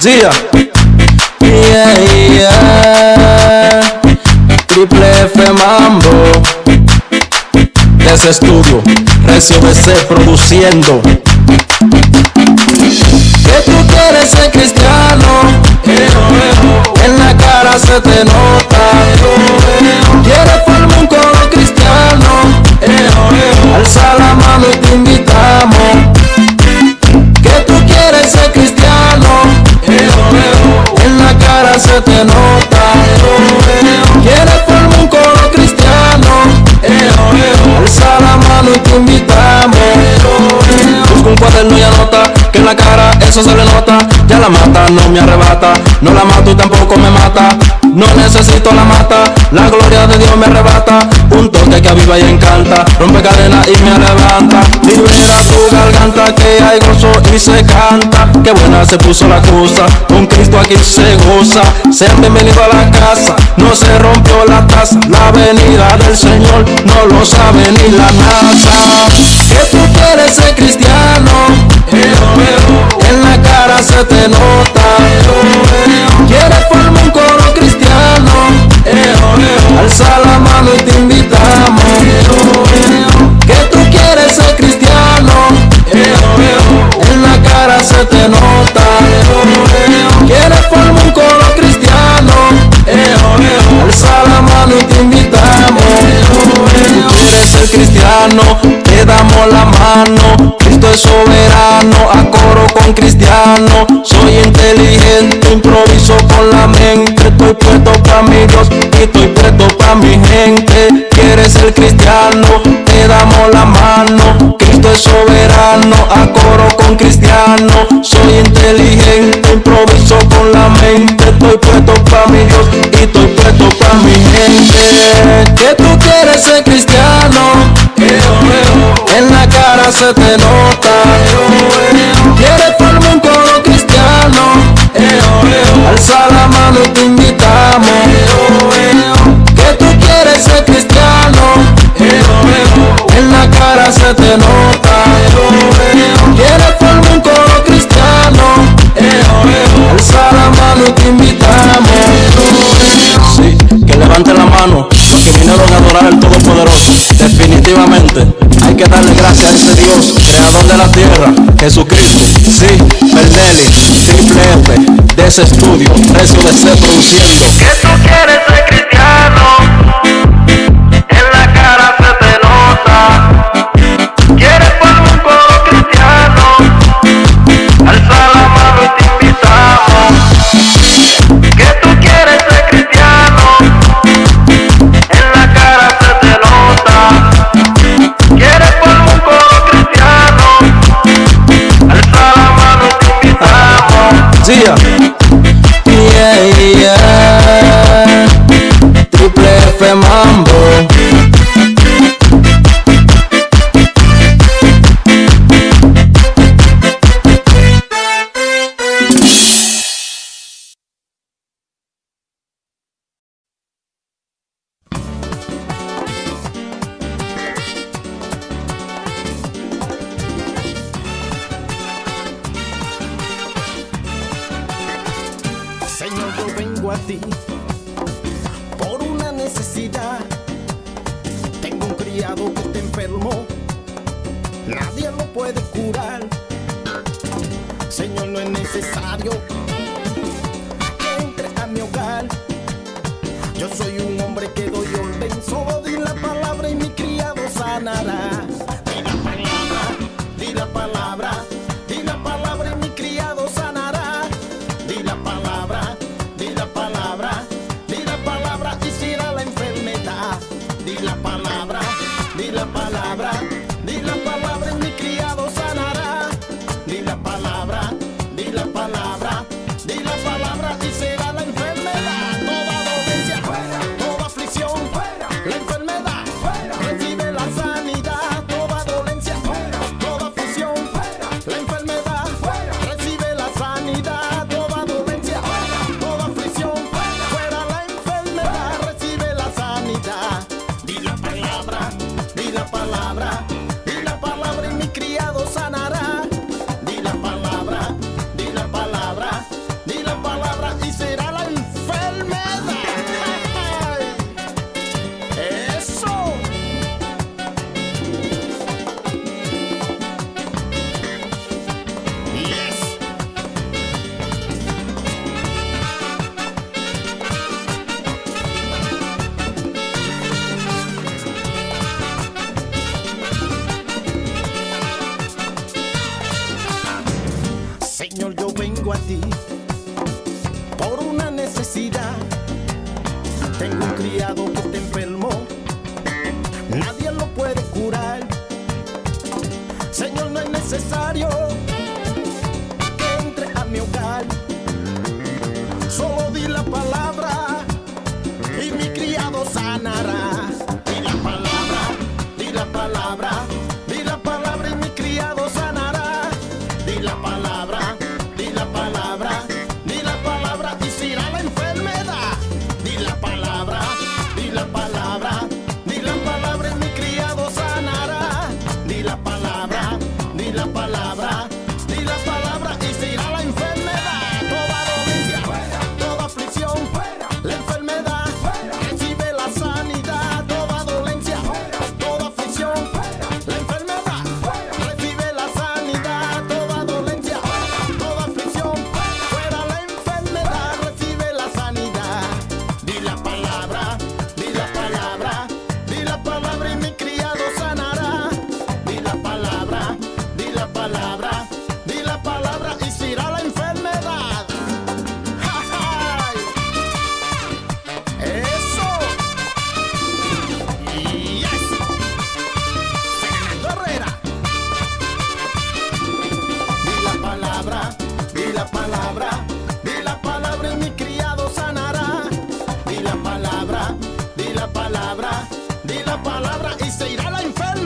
Zia. Yeah, yeah. Triple F Mambo. Ese estudio, Recio BC produciendo. Que tú quieres ser cristiano. En la cara se te nota. Alza la mano y te invitamos. Que tú quieres ser cristiano. En la cara se te nota. Quieres formar un coro cristiano. Alza la mano y te invitamos. Busca un cuaderno y anota que en la cara eso se le nota. Ya la mata, no me arrebata. No la mato y tampoco me mata. No necesito la mata, la gloria de Dios me arrebata. Que aviva y encanta, rompe cadenas y me levanta. Libera tu garganta que hay gozo y se canta. Qué buena se puso la cosa, con Cristo aquí se goza. Sean bienvenidos a la casa, no se rompió la taza. La venida del Señor no lo sabe ni la NASA. Que tú quieres ser cristiano, en la cara se te nota. Quieres formar un coro cristiano, alza la mano y te Que tú quieres ser cristiano, en la cara se te nota. Quieres formar un coro cristiano, alza la mano y te invitamos. Tú quieres ser cristiano, te damos la mano. Cristo es soberano, a coro con cristiano. Soy inteligente, improviso con la mente. Estoy puesto para mi Dios y estoy puesto para mi gente. Quieres ser cristiano, te damos la mano. Cristo es soberano, a coro con cristiano. Soy inteligente, improviso con la mente. Estoy puesto para mi Dios y estoy puesto para mi gente. Que tú quieres ser cristiano, en la cara se te nota. Quieres formar un coro cristiano, alza la mano y te invitamos. Que tú quieres ser cristiano, en la cara se te nota. Quieres formar un coro cristiano, alza la mano y te invitamos. Sí, que levante la mano los que vinieron a adorar al Todopoderoso. Definitivamente hay que darle gracias a ese Dios, creador de la tierra, Jesucristo. Sí, Bernelli, Triple F, de ese estudio, Recio de ser produciendo. Que tú quieres Yeah, la palabra, di la palabra y se irá la enfermedad.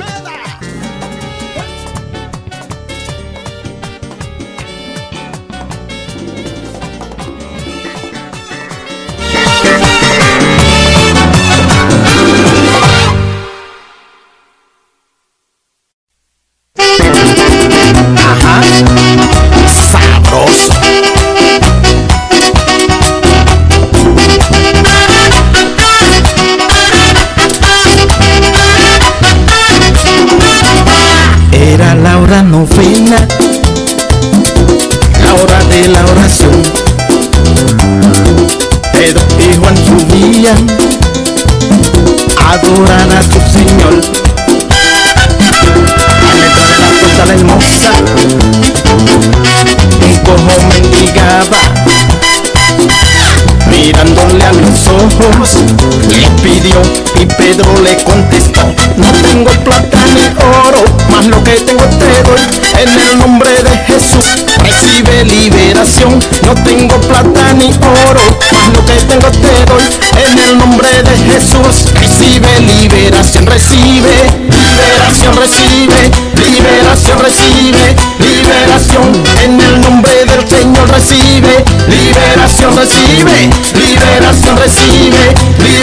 Pedro le contestó, no tengo plata ni oro, más lo que tengo te doy, en el nombre de Jesús recibe liberación, no tengo plata ni oro, más lo que tengo te doy, en el nombre de Jesús recibe liberación, recibe. Liberación, recibe. Liberación, recibe. Liberación, en el nombre del Señor recibe. Liberación, recibe. Liberación, recibe. liberación,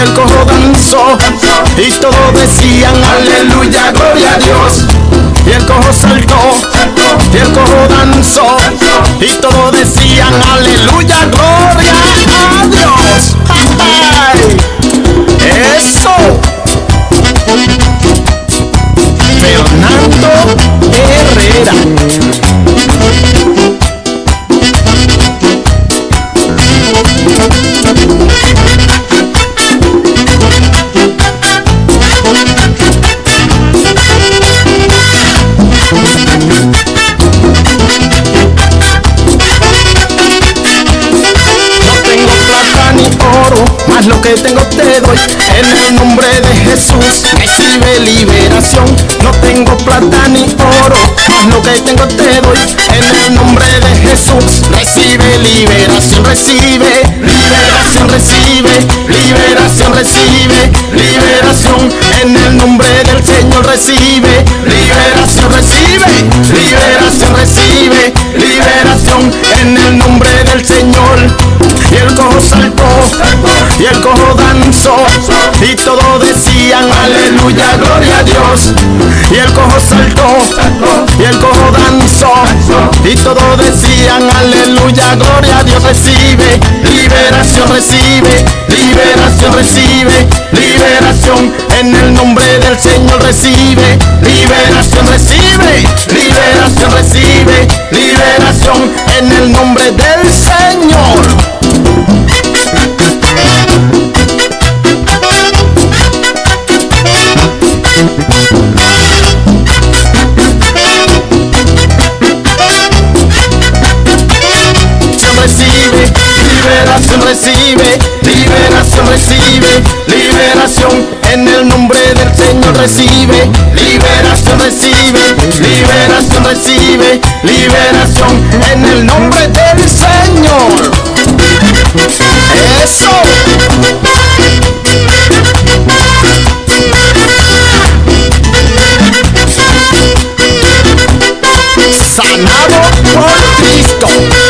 el cojo danzó, y todos decían aleluya, gloria a Dios. Y el cojo saltó, y el cojo danzó, y todos decían aleluya, En el nombre de Jesús recibe liberación. No tengo plata ni oro, más lo que tengo te doy. En el nombre de Jesús recibe liberación, recibe liberación, recibe liberación, recibe liberación. En el nombre del Señor recibe liberación, recibe liberación, recibe liberación. En el nombre del Señor. Y el cojo saltó, y el cojo y todos decían aleluya, gloria a Dios. Y el cojo saltó, y el cojo danzó, y todos decían aleluya, gloria a Dios. Recibe liberación, recibe liberación, recibe liberación. En el nombre del Señor recibe liberación, recibe liberación, recibe liberación. En el nombre del Señor. recibe, liberación recibe, liberación en el nombre del Señor recibe, liberación recibe, liberación recibe, liberación en el nombre del Señor. Eso. Sanado por Cristo.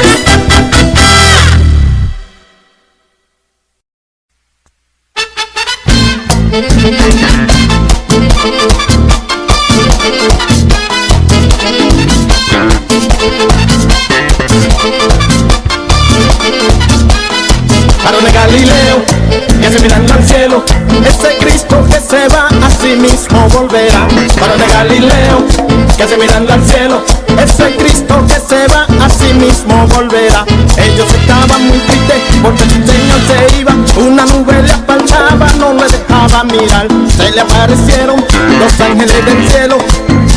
Ángeles del cielo,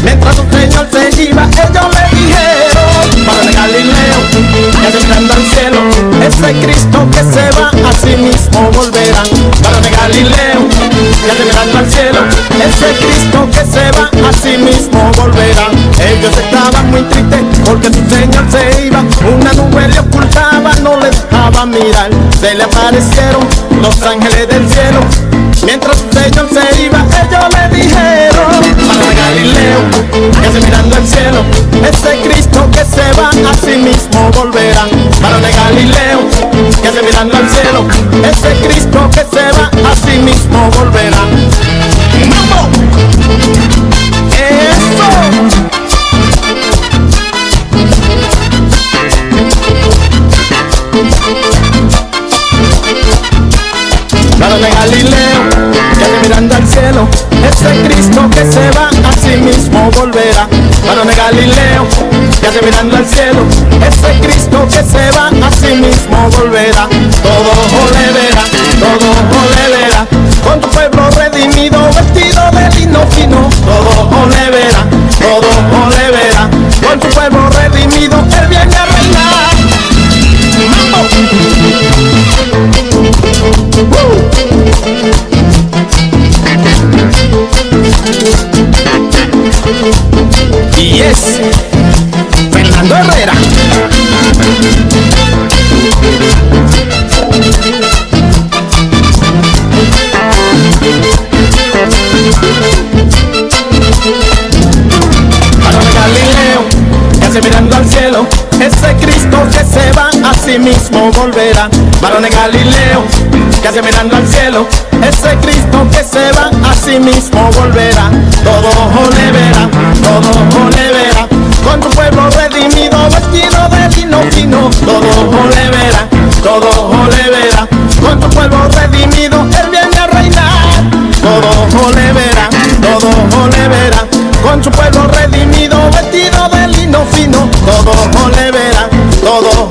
mientras su Señor se iba, ellos le dijeron, Varón de Galileo, que se mirando al cielo, ese Cristo que se va a sí mismo volverá. Varón de Galileo, que se mirando al cielo, ese Cristo que se va a sí mismo volverá. Ellos estaban muy tristes porque su Señor se iba, una nube le ocultaba, no le dejaba mirar. Se le aparecieron los ángeles del cielo, mientras su Señor se iba, que se mirando al cielo, ese Cristo que se va a sí mismo volverá. Varón de Galileo, que se mirando al cielo, ese Cristo que se va a sí mismo volverá. ¡Mambo! ¡Eso! De Galileo, que ande mirando al cielo, ese Cristo se volverá. Varón de Galileo, ande mirando al cielo, ese Cristo que se va a sí mismo mismo volverá. Varón de Galileo, que hace mirando al cielo, ese Cristo que se va a sí mismo volverá. Todo ojo le verá, todo ojo le verá, con tu pueblo redimido, vestido de lino fino. Todo ojo le verá, todo ojo le verá, con tu pueblo redimido, él viene a reinar. Todo ojo le verá, todo ojo le verá, con su pueblo redimido, vestido de lino fino. Todo ojo le verá, todo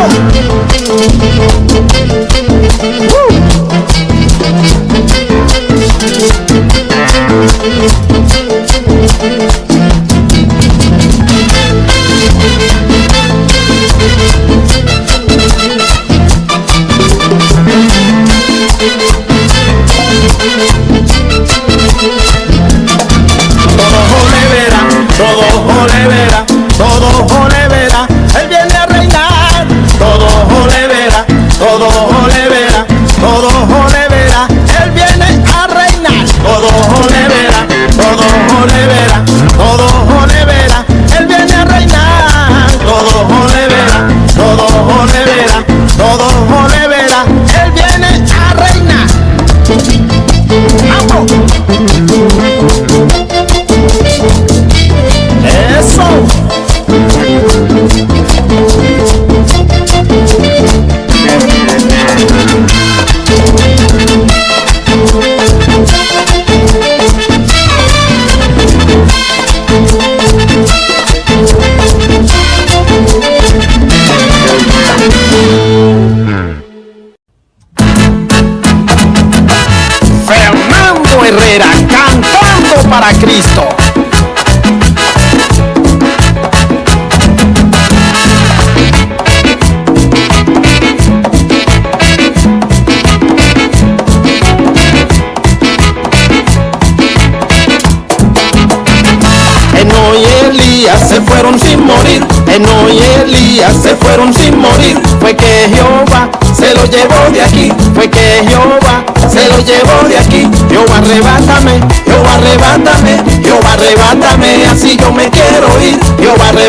¡Mambo!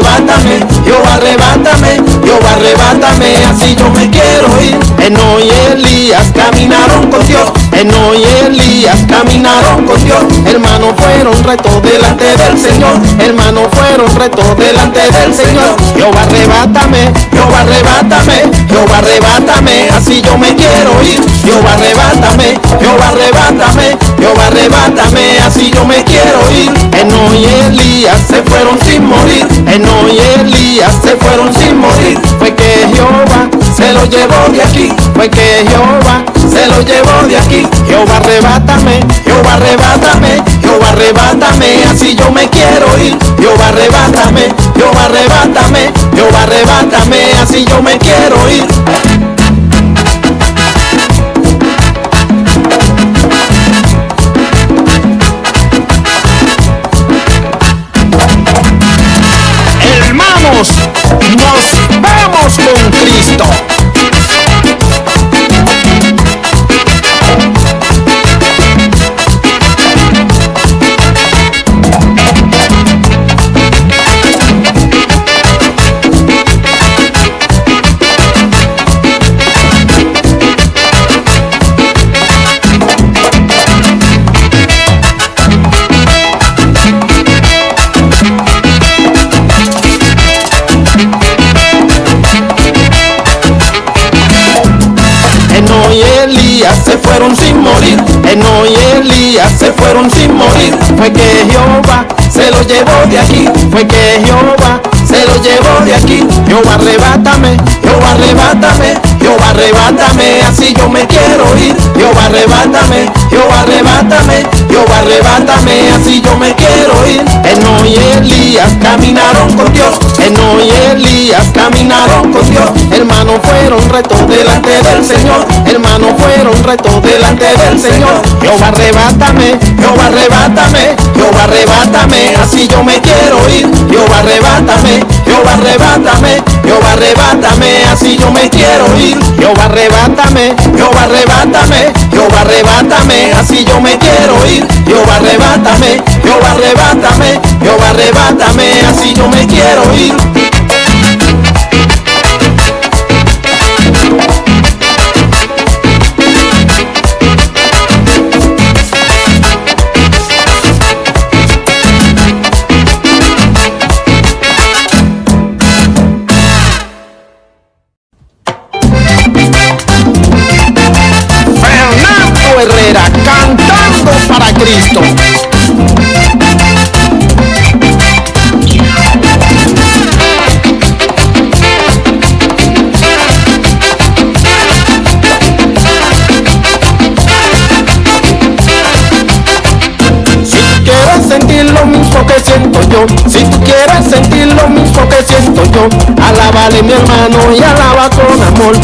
Arrebátame, Jehová arrebátame, Jehová arrebátame, así yo me quiero ir. Eno y Elías caminaron con Dios, Eno y Elías caminaron con Dios. Hermanos fueron retos delante del Señor, hermanos fueron retos delante del Señor. Jehová arrebátame, Jehová arrebátame, Jehová arrebátame, así yo me quiero ir. Jehová arrebátame, Jehová arrebátame, Jehová arrebátame, así yo me quiero ir. Eno y Elías se fueron sin morir, Eno y Elías se fueron sin morir. Fue que Jehová se lo llevó de aquí, fue que Jehová se lo llevó de aquí. Jehová arrebátame, Jehová arrebátame, Jehová arrebátame, así yo me quiero ir. Jehová arrebátame, Jehová arrebátame, Jehová arrebátame, así yo me quiero ir. Hermanos, nos vamos con Cristo. Se fueron sin morir. Fue que Jehová se lo llevó de aquí, fue que Jehová se lo llevó de aquí. Jehová arrebátame, Jehová arrebátame, Jehová arrebátame, así yo me quiero ir. Jehová arrebátame, Jehová arrebátame, Jehová arrebátame, así yo me quiero ir. Eno y Elías caminaron con Dios, Eno y Elías caminaron con Dios. Hermanos fueron retos delante del Señor, hermanos fueron retos delante del Señor. Jehová arrebátame, Jehová arrebátame, Jehová arrebátame, así yo me quiero ir. Jehová arrebátame, Jehová arrebátame, Jehová arrebátame, así yo me quiero ir. Jehová arrebátame, Jehová arrebátame, Jehová arrebátame, así yo me quiero ir. Jehová arrebátame, Jehová arrebátame, Jehová arrebátame, así yo me quiero ir. Cristo. Si tú quieres sentir lo mismo que siento yo, si tú quieres sentir lo mismo que siento yo, alábale mi hermano y alaba con amor,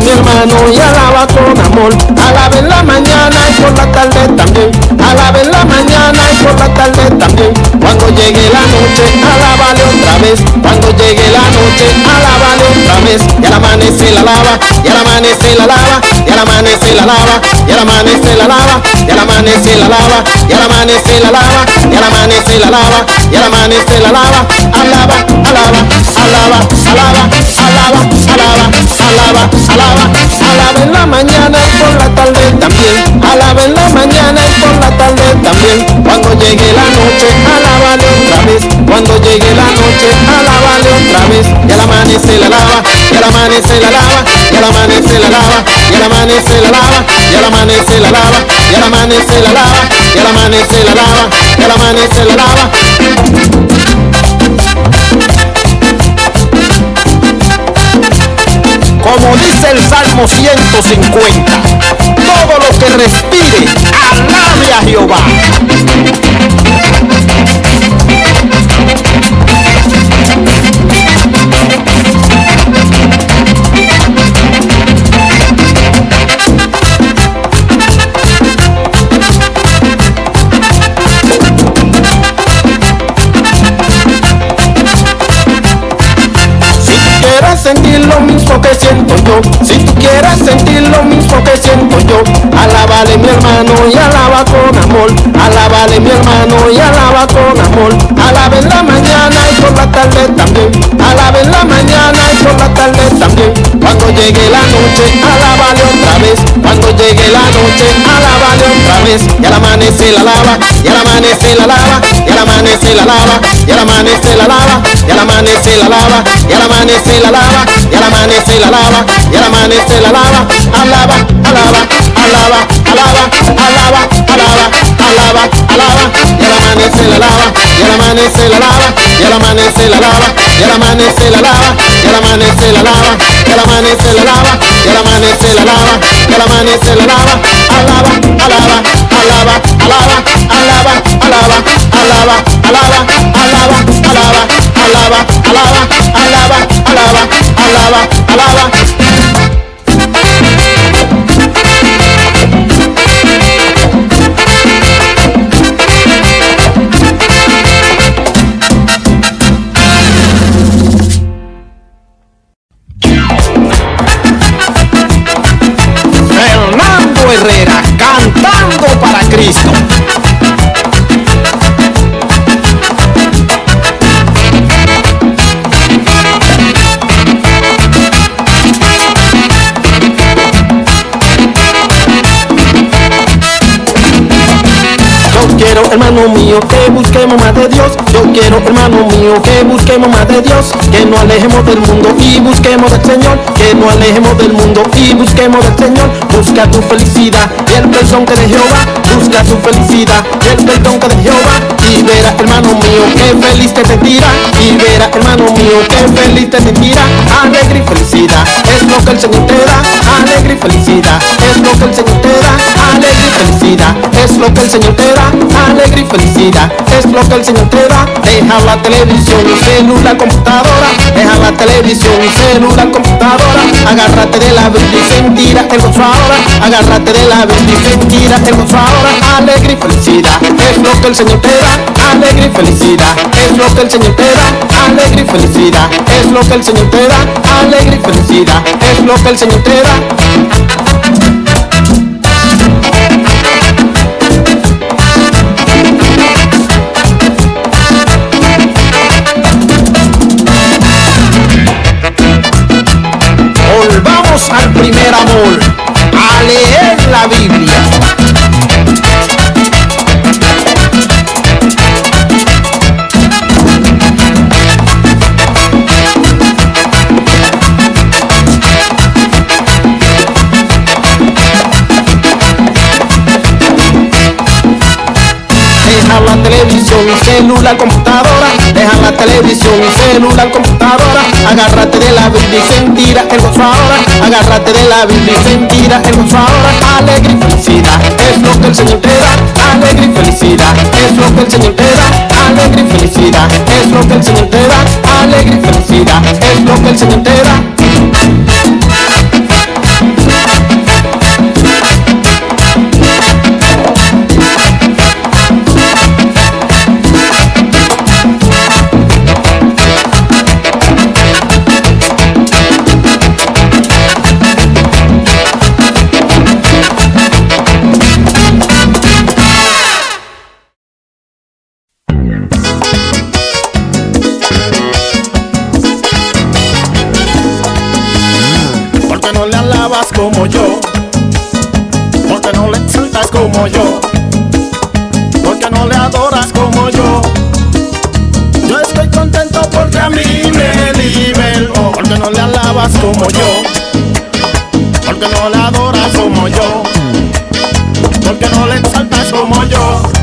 mi hermano y alaba con amor, alaba en la mañana y por la tarde también, alaba en la mañana y por la tarde también, cuando llegue la noche, alábale otra vez, cuando llegue la noche, alábale otra vez, y al amanecer la lava, y al amanecer la lava, y al amanecer la lava, y al amanecer la lava, y al amanecer la lava, y al amanecer la lava, y al amanecer la lava, y al amanecer la lava, alaba, alaba, alaba, alaba, alaba, alaba, alaba, alaba, alaba en la mañana y por la tarde también, alaba en la mañana y por la tarde también, cuando llegue la noche, alábale otra vez, cuando llegue la noche, alábale otra vez, y al amanecer la lava, y al amanecer la lava, y al amanecer la lava, y al amanecer la lava, y al amanecer la lava, y al amanecer la lava, y al amanecer la lava, y al amanecer la lava. Como dice el Salmo 150, todo lo que respire, alabe a Jehová. Sentir lo mismo que siento yo, si tú quieres sentir lo mismo que siento yo, alábale mi hermano y alaba con amor, alábale mi hermano y alaba con amor, alaba en la mañana y por la tarde también, alaba en la mañana y por la tarde también, cuando llegue la noche, alábale otra vez, cuando llegue la noche, alábale otra vez, y al amanecer la lava, y al amanecer la lava, y al amanecer la lava, y al amanecer la lava, y al amanecer la lava, y al amanecer la lava, y al amanecer la lava, y al amanecer la lava, alaba, alaba, alaba, alaba, alaba, alaba, alaba, alaba, y al amanecer la lava, y al amanecer la lava, y al amanecer la lava, y al amanecer la lava, y al amanecer la lava, y al amanecer la lava, y al amanecer la lava, y al amanecer la lava, alaba, alaba, alaba, alaba, alaba, alaba, alaba, alaba, alaba, alaba, alaba, alaba, alaba, alaba, alaba, alaba. Fernando Herrera cantando para Cristo. Quiero, hermano mío, que busquemos más de Dios. Yo quiero, hermano mío, que busquemos más de Dios. Que no alejemos del mundo y busquemos del Señor. Que no alejemos del mundo y busquemos del Señor. Busca tu felicidad y el perdón que de Jehová. Busca tu felicidad y el perdón que de Jehová. Y verás, hermano mío, que feliz te sentirá. Y verás, hermano mío, que feliz te sentirá. Alegre y felicidad es lo que el Señor te da. Alegre y felicidad es lo que el Señor te da. Alegre y felicidad es lo que el Señor te da. Alegre y felicidad es lo que el Señor te da. Deja la televisión, celular, computadora. Deja la televisión, celular, computadora. Agárrate de la Biblia y sentirá el gozo ahora. Agárrate de la Biblia y sentirá el gozo ahora. Alegre y felicidad es lo que el Señor te da. Alegre y felicidad es lo que el Señor te da. Alegre y felicidad es lo que el Señor te da. Alegre y felicidad es lo que el Señor te da. Volvamos al primer amor, a leer la Biblia. Celular, computadora. Deja la televisión, celular, computadora. Agárrate de la Biblia y sentirá el gozo ahora. Agárrate de la Biblia y sentirá el gozo ahora. Alegre y felicidad es lo que el Señor te da. Alegre y felicidad es lo que el Señor te da. Alegre y felicidad es lo que el Señor te da. Alegre y felicidad es lo que el Señor te da. Alabas como yo. Porque no le exaltas como yo. Porque no le adoras como yo. Yo estoy contento porque a mí me liberó. Porque no le alabas como yo. Porque no le adoras como yo. Porque no le exaltas como. Yo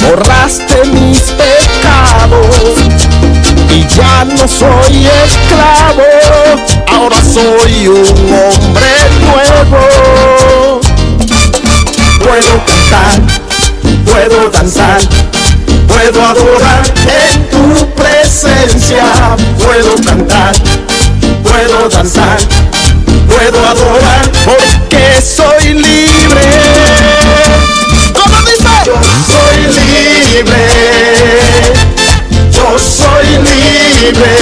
borraste mis pecados y ya no soy esclavo, ahora soy un hombre nuevo. Puedo cantar, puedo danzar, puedo adorar en tu presencia, puedo cantar, puedo danzar, puedo adorar porque soy libre. Libre.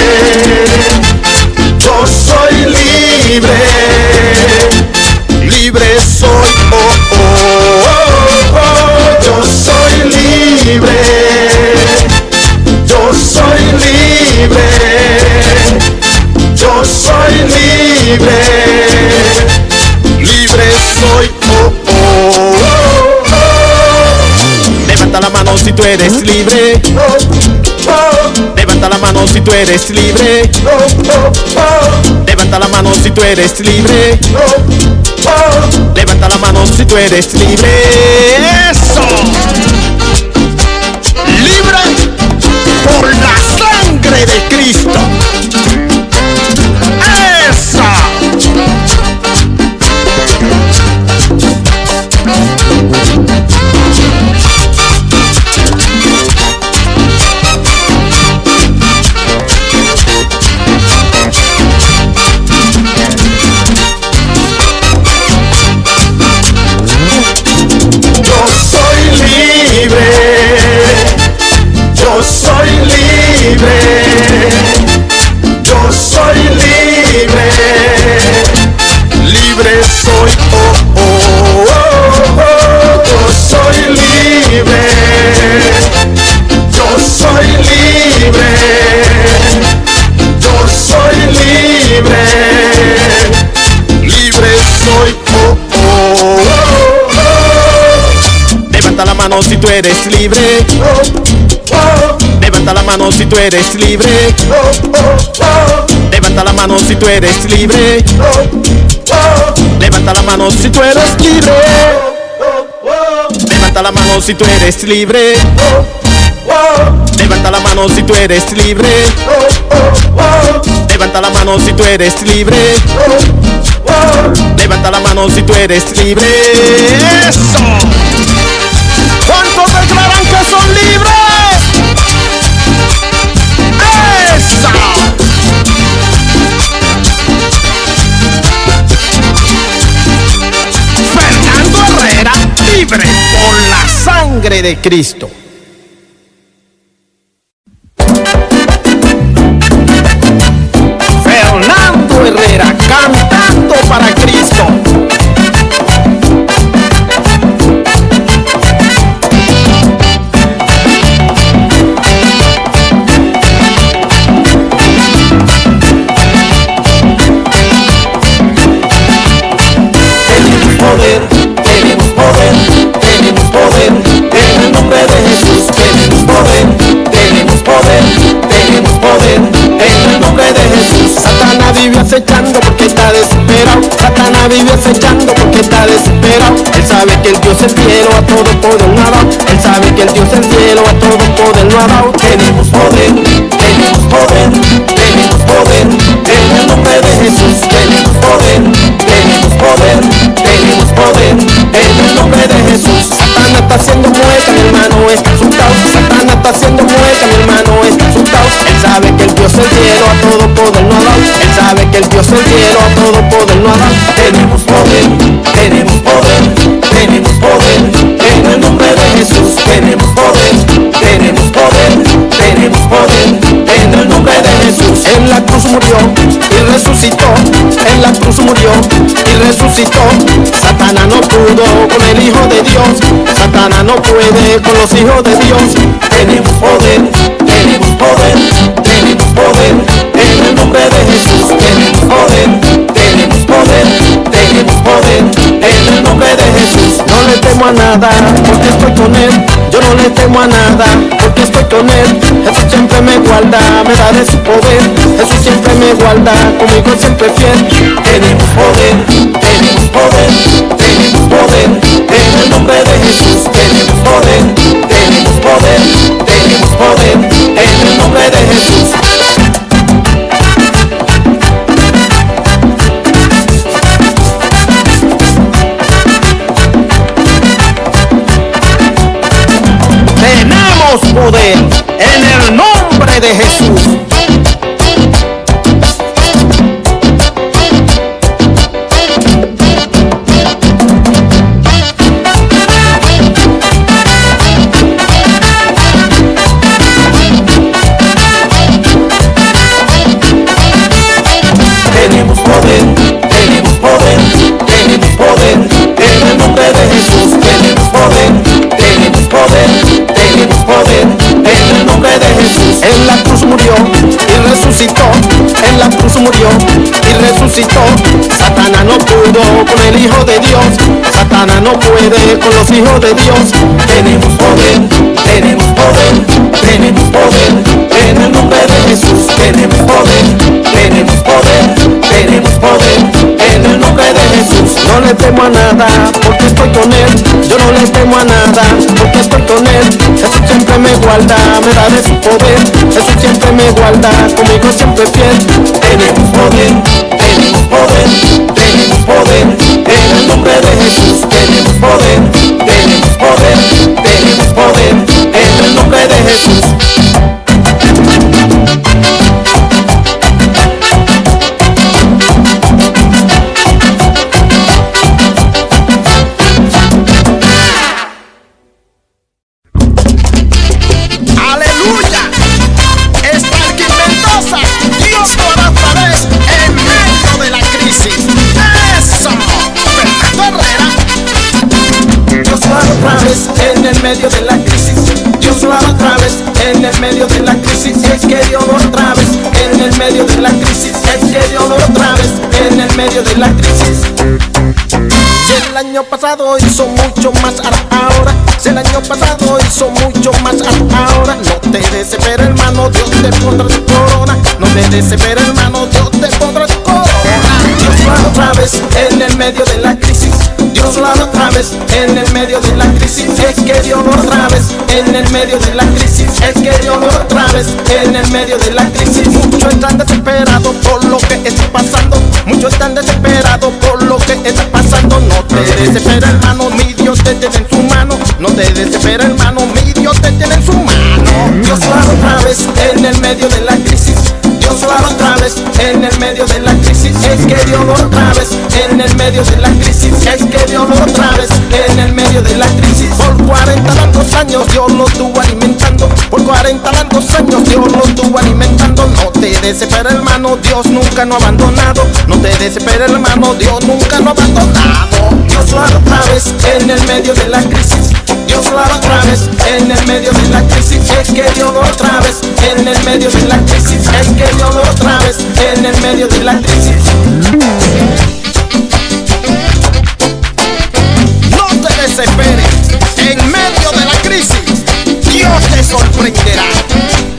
Yo soy libre. Libre soy. Oh, oh, oh, oh. Yo soy libre. Yo soy libre. Yo soy libre. Libre soy. Oh, oh, oh, oh. Levanta la mano si tú eres libre. Levanta la mano si tú eres libre. Levanta la mano si tú eres libre. Levanta la mano si tú eres libre. Eso. Libre por la sangre de Cristo. Si tú eres libre. Levanta la mano si tú eres libre. Levanta la mano si tú eres libre. Levanta la mano si tú eres libre. Levanta la mano si tú eres libre. Levanta la mano si tú eres libre. Levanta la mano si tú eres libre. Levanta la mano si tú eres libre. ¿Cuántos declaran que son libres? ¡Esa! Fernando Herrera, libre por la sangre de Cristo. Puede con los hijos de Dios. Tenemos poder, tenemos poder, tenemos poder en el nombre de Jesús. Tenemos poder, tenemos poder, tenemos poder en el nombre de Jesús. No le temo a nada porque estoy con él. Yo no le temo a nada porque estoy con él. Jesús siempre me guarda, me da de su poder. Jesús siempre me guarda, conmigo siempre fiel. Tenemos poder, tenemos poder, nombre de Jesús. Tenemos poder, tenemos poder, tenemos poder en el nombre de Jesús. Hijos de Dios. Tenemos poder, tenemos poder, tenemos poder en el nombre de Jesús. Tenemos poder, tenemos poder, tenemos poder en el nombre de Jesús. No le temo a nada porque estoy con él. Yo no le temo a nada porque estoy con él. Jesús siempre me guarda, me da de su poder. Jesús siempre me guarda, conmigo siempre fiel. Tenemos poder, tenemos poder, tenemos poder en el nombre de Jesús. Tenemos poder, poder, tenemos poder en el nombre de Jesús. Pasado hizo mucho más ahora, si el año pasado hizo mucho más ahora, no te desesperes hermano, Dios te pondrá su corona, no te desesperes hermano, Dios te pondrá su corona. Dios hará otra vez en el medio de la crisis. Dios lo hará otra vez en el medio de la crisis. Es que Dios otra vez en el medio de la crisis. Es que Dios otra vez en el medio de la crisis. Muchos están desesperados por lo que está pasando. Muchos están desesperados por lo que está pasando. No te desesperes, hermano, mi Dios te tiene en su mano. No te desesperes, hermano, mi Dios te tiene en su mano. Dios lo hará otra vez en el medio de la crisis. Hará otra vez en el medio de la crisis. Es que hará otra vez en el medio de la crisis. Es que hará otra vez en el medio de la crisis. Por 40 largos años Dios lo estuvo alimentando. Por 40 largos años Dios lo estuvo alimentando. No te desesperes, hermano, Dios nunca no ha abandonado. No te desesperes, hermano, Dios nunca no ha abandonado. Dios lo otra vez en el medio de la crisis. Lo hará otra vez en el medio de la crisis. Es que Dios hará otra vez en el medio de la crisis. Es que Dios hará otra vez en el medio de la crisis. No te desesperes. En medio de la crisis, Dios te sorprenderá.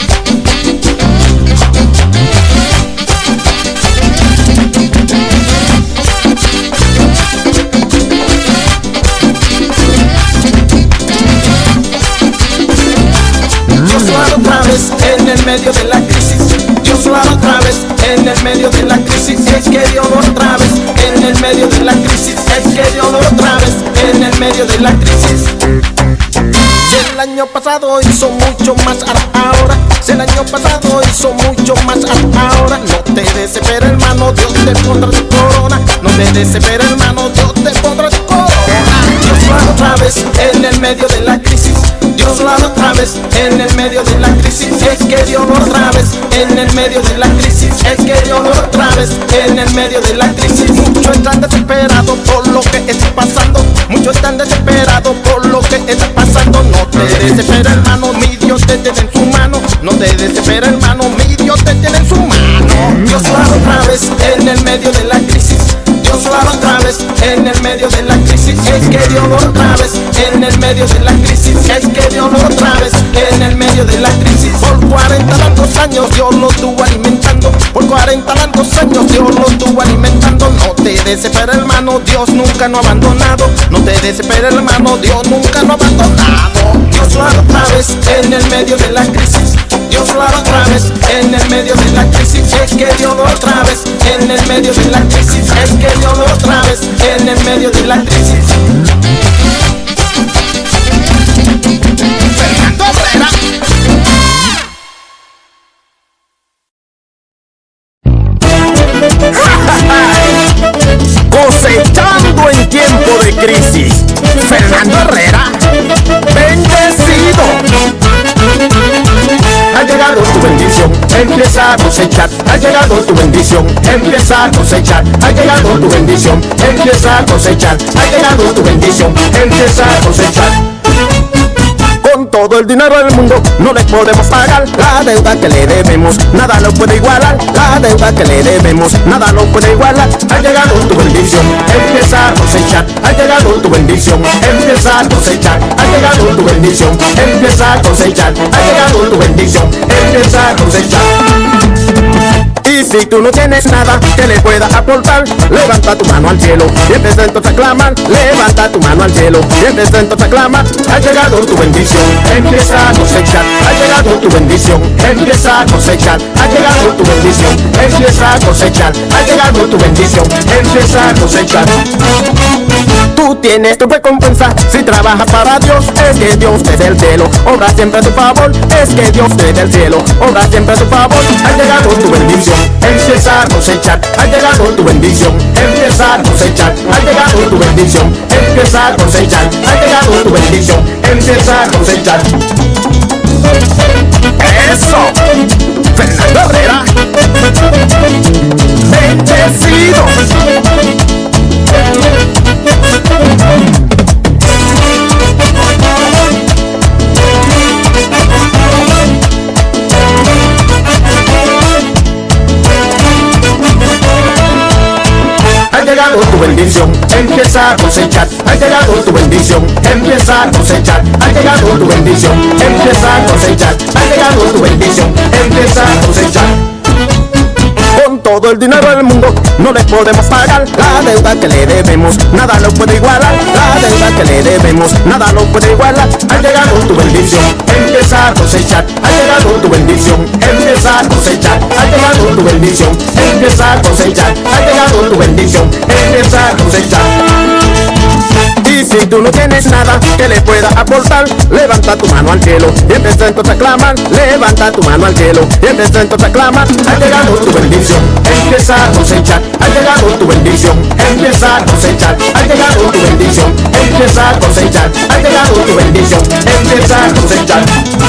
Medio de la crisis. Dios lo hará otra vez en el medio de la crisis. Es que Dios lo otra vez en el medio de la crisis. Es que Dios lo otra vez en el medio de la crisis. Si el año pasado hizo mucho más ahora, si el año pasado hizo mucho más ahora, no te desesperes hermano, Dios te pondrá su corona, no te desesperes hermano, Dios te pondrá su corona. Dios lo hará otra vez en el medio de la crisis. Dios lo otra vez en el medio de la crisis. Es que Dios lo otra vez en el medio de la crisis. Es que Dios lo otra vez en el medio de la crisis. Muchos están desesperados por lo que está pasando. Muchos están desesperados por lo que está pasando. No te desesperes, hermano, mi Dios te tiene en su mano. No te desesperes, hermano, mi Dios te tiene en su mano. Dios lo hará otra vez en el medio de la crisis. Dios lo otra vez en el medio de la crisis. Es que Dios lo otra vez el medio de la crisis. Es que Dios lo otra en el medio de la crisis. Por 40 largos años Dios lo estuvo alimentando. Por 40 largos años Dios lo estuvo alimentando. No te desesperes, hermano, Dios nunca no ha abandonado. No te desesperes, hermano, Dios nunca no ha abandonado. Dios lo hará otra vez en el medio de la crisis. Dios lo hará otra vez en el medio de la crisis. Es que Dios lo otra vez en el medio de la crisis. Es que Dios lo otra vez en el medio de la crisis. Cosechando en tiempo de crisis. Fernando Herrera, bendecido. Ha llegado tu bendición, empieza a cosechar. Ha llegado tu bendición, empieza a cosechar. Ha llegado tu bendición, empieza a cosechar. Ha llegado tu bendición, empieza a cosechar. Con todo el dinero del mundo no le podemos pagar la deuda que le debemos, nada lo puede igualar. La deuda que le debemos, nada lo puede igualar. Ha llegado tu bendición, empieza a cosechar. Ha llegado tu bendición, empieza a cosechar. Ha llegado tu bendición, empieza a cosechar. Ha llegado tu bendición, empieza a cosechar. Y si tú no tienes nada que le pueda aportar, levanta tu mano al cielo y empieza entonces a. Levanta tu mano al cielo y empieza entonces a clamar. Ha llegado tu bendición, empieza a cosechar. Ha llegado tu bendición, empieza a cosechar. Ha llegado tu bendición, empieza a cosechar. Ha llegado tu bendición, empieza a cosechar. Tú tienes tu recompensa si trabajas para Dios. Es que Dios te dé el cielo, obra siempre a tu favor. Es que Dios te dé el cielo, obra siempre a tu favor. Ha llegado tu bendición, empieza a cosechar. Ha llegado tu bendición, empieza a cosechar. Ha llegado tu bendición, empieza a cosechar. Ha llegado tu bendición, empieza a cosechar. Eso, Fernando Herrera, bendecido. Llegado tu bendición, empieza a cosechar. Ha llegado tu bendición, empieza a cosechar. Ha llegado tu bendición, empieza a cosechar. Ha llegado tu bendición, empieza a cosechar. Todo el dinero del mundo no le podemos pagar la deuda que le debemos, nada lo puede igualar. La deuda que le debemos, nada lo puede igualar. Ha llegado tu bendición, empieza a cosechar. Ha llegado tu bendición, empieza a cosechar. Ha llegado tu bendición, empieza a cosechar. Ha llegado tu bendición, empieza a cosechar. Tú no tienes nada que le pueda aportar, levanta tu mano al cielo y empieza entonces a clamar. Levanta tu mano al cielo y empieza entonces a clamar. Ha llegado tu bendición, empieza a cosechar. Ha llegado tu bendición, empieza a cosechar. Ha llegado tu bendición, empieza a cosechar. Ha llegado tu bendición, empieza a cosechar.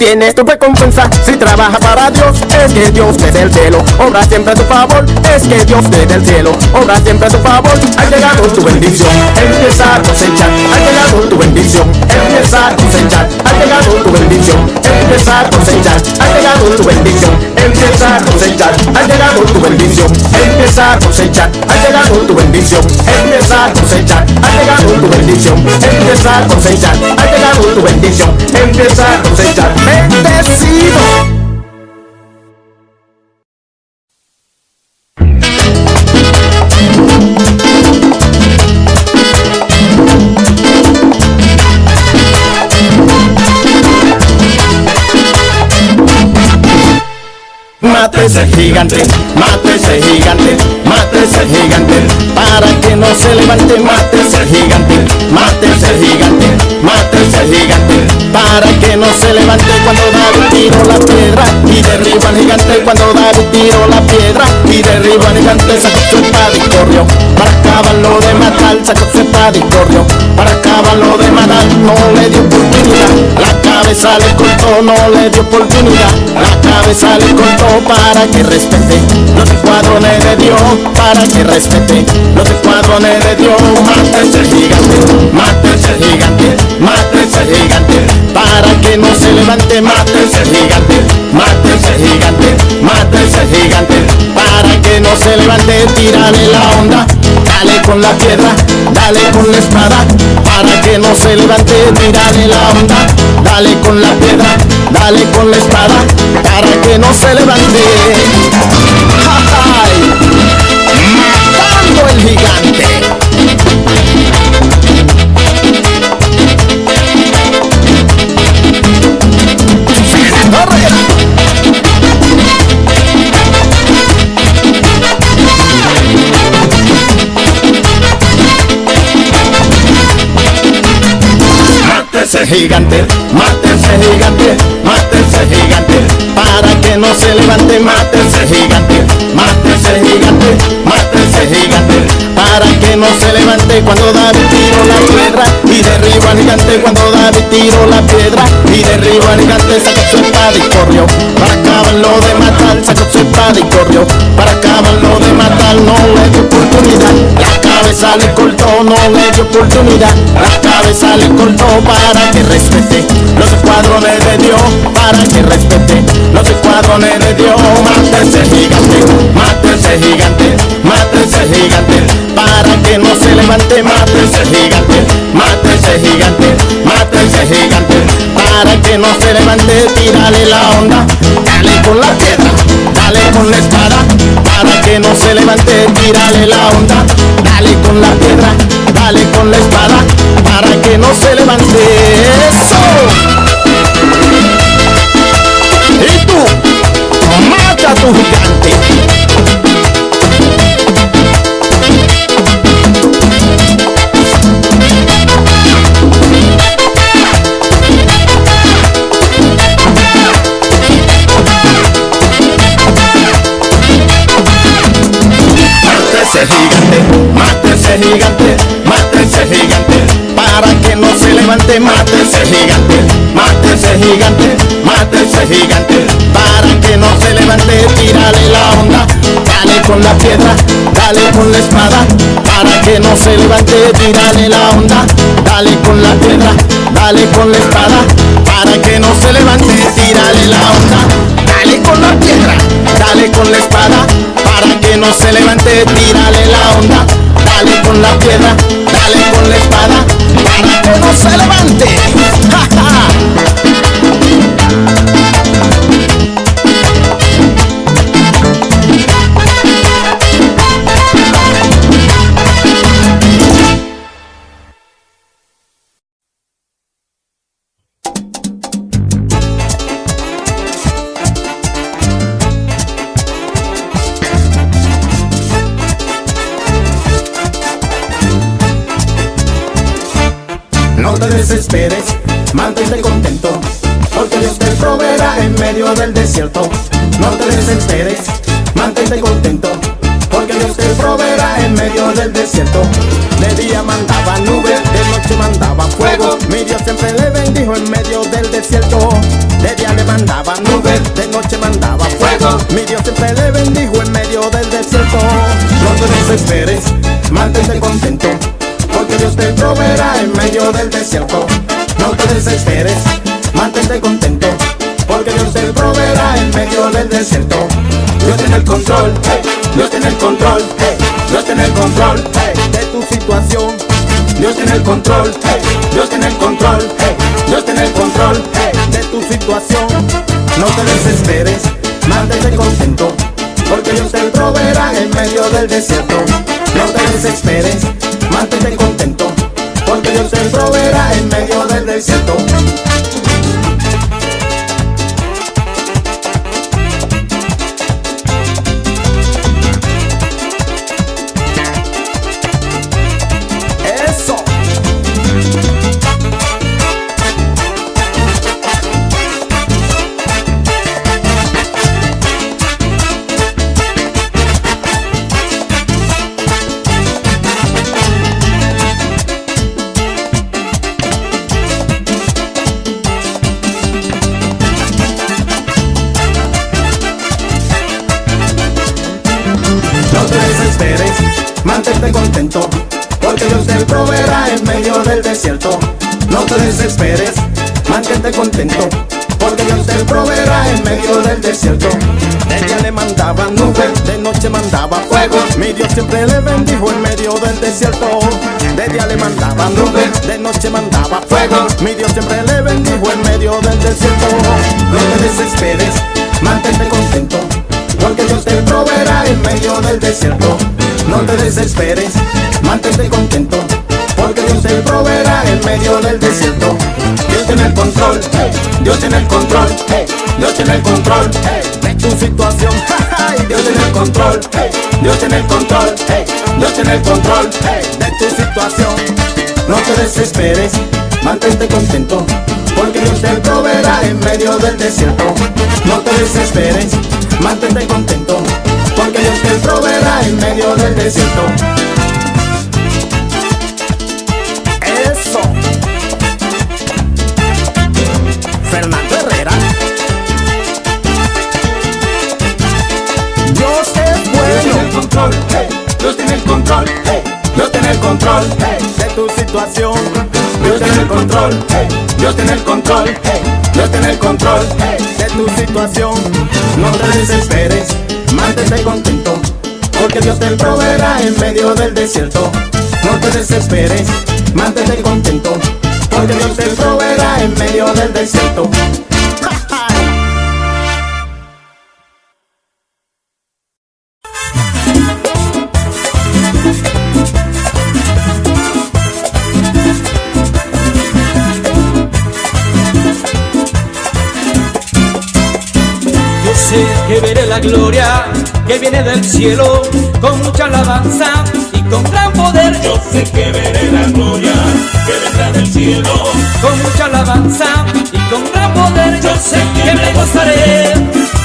Tienes tu recompensa si trabajas para Dios. Es que Dios te dé el cielo, obra siempre a tu favor. Es que Dios te dé el cielo, obra siempre a tu favor. Ha llegado tu bendición, empieza a cosechar. Ha llegado tu bendición, empieza a cosechar. Ha llegado tu bendición, empieza a cosechar. Ha llegado tu bendición, empieza a cosechar. Ha llegado tu bendición, empieza a cosechar. Ha llegado tu bendición, empieza a cosechar. Ha llegado tu bendición, empieza a cosechar. Ha llegado tu bendición, empieza a cosechar. Bendecido. Mate ese gigante, mate ese gigante, mate ese gigante, para que no se levante, mate ese gigante, mate ese gigante, mate ese gigante, para que no se levante cuando David tiró la piedra y derriba al gigante, cuando David tiró la piedra y derriba al gigante, sacó su espada y corrió, para acabarlo de matar, sacó su espada y corrió, para acabarlo de matar, no le dio por qué cabeza le cortó, no le dio oportunidad. La cabeza le cortó para que respete los escuadrones de Dios, para que respete los escuadrones de Dios. Mata ese gigante, mata ese gigante, mata ese gigante, para que no se levante, mata ese gigante, mata ese gigante, mata ese gigante, no se levante, tírale la onda. Dale con la piedra, dale con la espada, para que no se levante, tírale la onda. Dale con la piedra, dale con la espada, para que no se levante. ¡Ay! Matando el gigante. Gigante, mata ese gigante, mata ese gigante, para que no se levante, mata ese gigante, mata ese gigante, mata ese gigante, para que no se levante cuando David tiró la piedra y derriba al gigante cuando David tiró la piedra y derriba al gigante, sacó su espada y corrió, para acabarlo de matar, y corrió, para acabarlo de matar, no le dio oportunidad, la cabeza le cortó, no le dio oportunidad, la cabeza le cortó para que respete los escuadrones de Dios, para que respete los escuadrones de Dios, mata ese gigante, mata ese gigante, mata ese gigante, para que no se levante, mata ese gigante, mata ese gigante, mata ese gigante, para que no se levante, tírale la onda, tírale la onda, dale con la piedra, dale con la espada, para que no se levante. Eso. Y tú, mata tu levante, gigante, mata ese gigante, mata ese gigante, para que no se levante, tírale la onda, dale con la piedra, dale con la espada, para que no se levante, tírale la onda, dale con la piedra, dale con la espada, para que no se levante, tírale la onda, dale con la piedra, dale con la espada, para que no se levante, tírale la onda, dale con la piedra, dale con la espada, se levante. Desierto. No te desesperes, mantente contento, porque Dios te proveerá en medio del desierto. De le mandaba nubes, de noche mandaba fuego. Mi Dios siempre le bendijo en medio del desierto. De día le mandaba nubes, de noche mandaba fuego. Mi Dios siempre le bendijo en medio del desierto. No te desesperes, mantente contento, porque Dios te proveerá en medio del desierto. No te desesperes, mantente contento, porque Dios te proveerá medio del desierto. Dios tiene el control, Dios tiene el control, Dios tiene el control, De tu situación, Dios tiene el control, Dios tiene el control, Dios tiene el control, de tu situación. No te desesperes, mantente contento, porque Dios te proveerá en medio del desierto. No te desesperes, mantente contento, porque Dios te proveerá en medio del desierto. Control, hey, Dios tiene el control, hey, Dios tiene el control, hey, de tu situación. Dios tiene el control, Dios tiene el control, Dios tiene el control. De tu situación. No te desesperes, mantente contento, porque Dios te proveerá en medio del desierto. No te desesperes, mantente contento, porque Dios te proveerá en medio del desierto. Que veré la gloria que viene del cielo con mucha alabanza y con gran poder. Yo Sé que veré la gloria que vendrá del cielo. con mucha alabanza y con gran poder. Yo sé que me gozaré.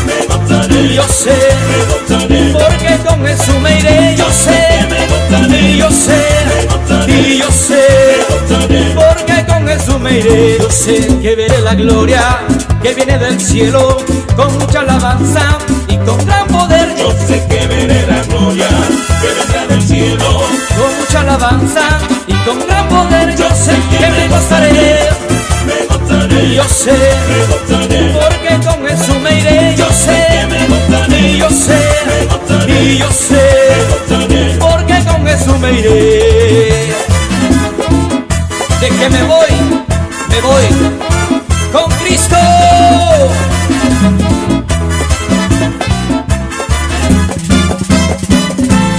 Me gozaré, Yo sé me gozaré, porque con Jesús me iré. Yo sé, me gozaré, yo sé, y yo sé. Me iré. Yo sé que veré la gloria que viene del cielo con mucha alabanza y con gran poder. Yo sé que veré la gloria que vendrá del cielo. con mucha alabanza y con gran poder. Yo sé que me gozaré. Me gozaré, Yo sé me gozaré, porque con Jesús me iré. Yo sé, me gozaré, yo sé, me gozaré, y yo sé. me gozaré. porque con Jesús me iré. De que me voy, me voy con Cristo.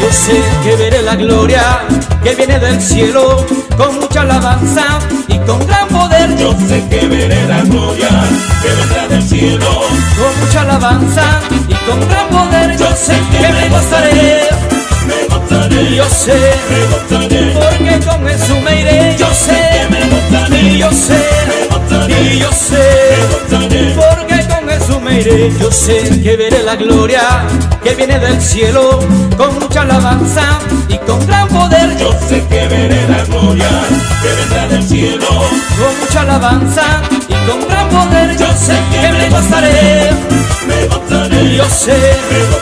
Yo sé que veré la gloria que viene del cielo con mucha alabanza y con gran poder. Yo sé que veré la gloria que vendrá del cielo. con mucha alabanza y con gran poder. Yo sé que me gozaré. Me gozaré, Yo sé me porque con Jesús me iré. Yo sé, me gozaré, y yo sé, me y yo me sé, porque con Jesús me iré. Yo sé que veré la gloria que viene del cielo con mucha alabanza y con gran poder. Yo sé que veré la gloria que vendrá del cielo. con mucha alabanza y con gran poder. Yo sé que me gozaré. Me gozaré, Yo sé me gozaré,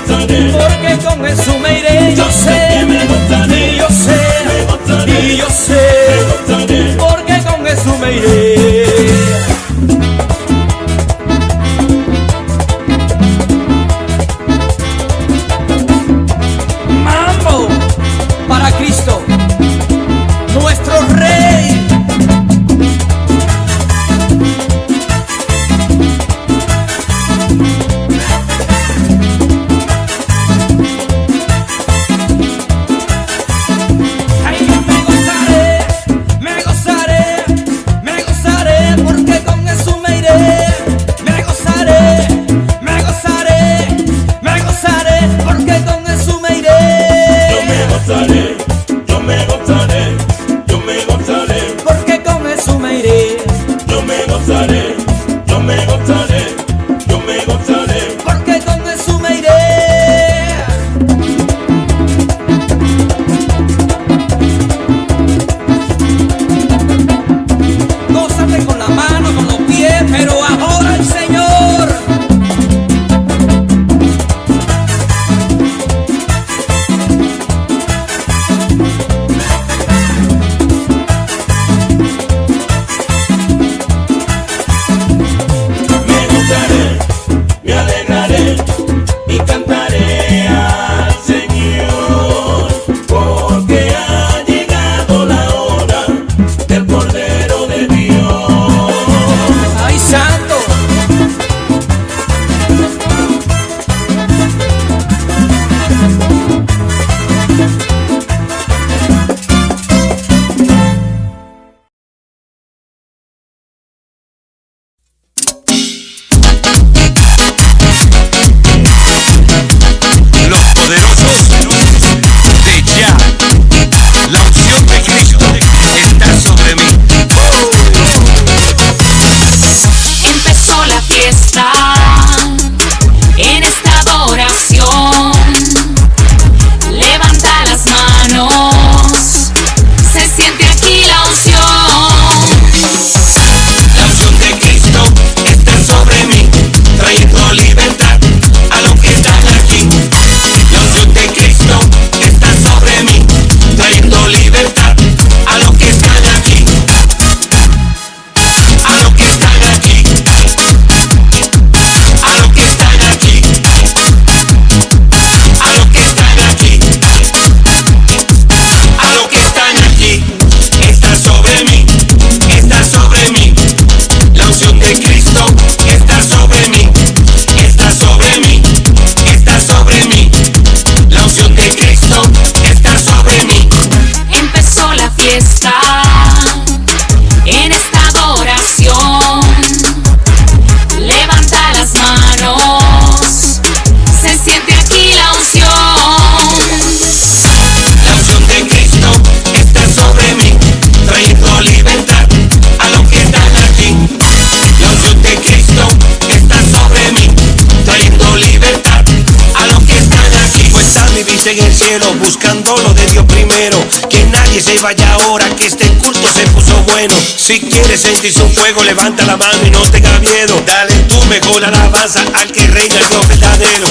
En el cielo, buscando lo de Dios primero. Que nadie se vaya ahora, que este culto se puso bueno. Si quieres sentir su fuego, levanta la mano y no tenga miedo. Dale tu mejor alabanza al que reina el Dios verdadero.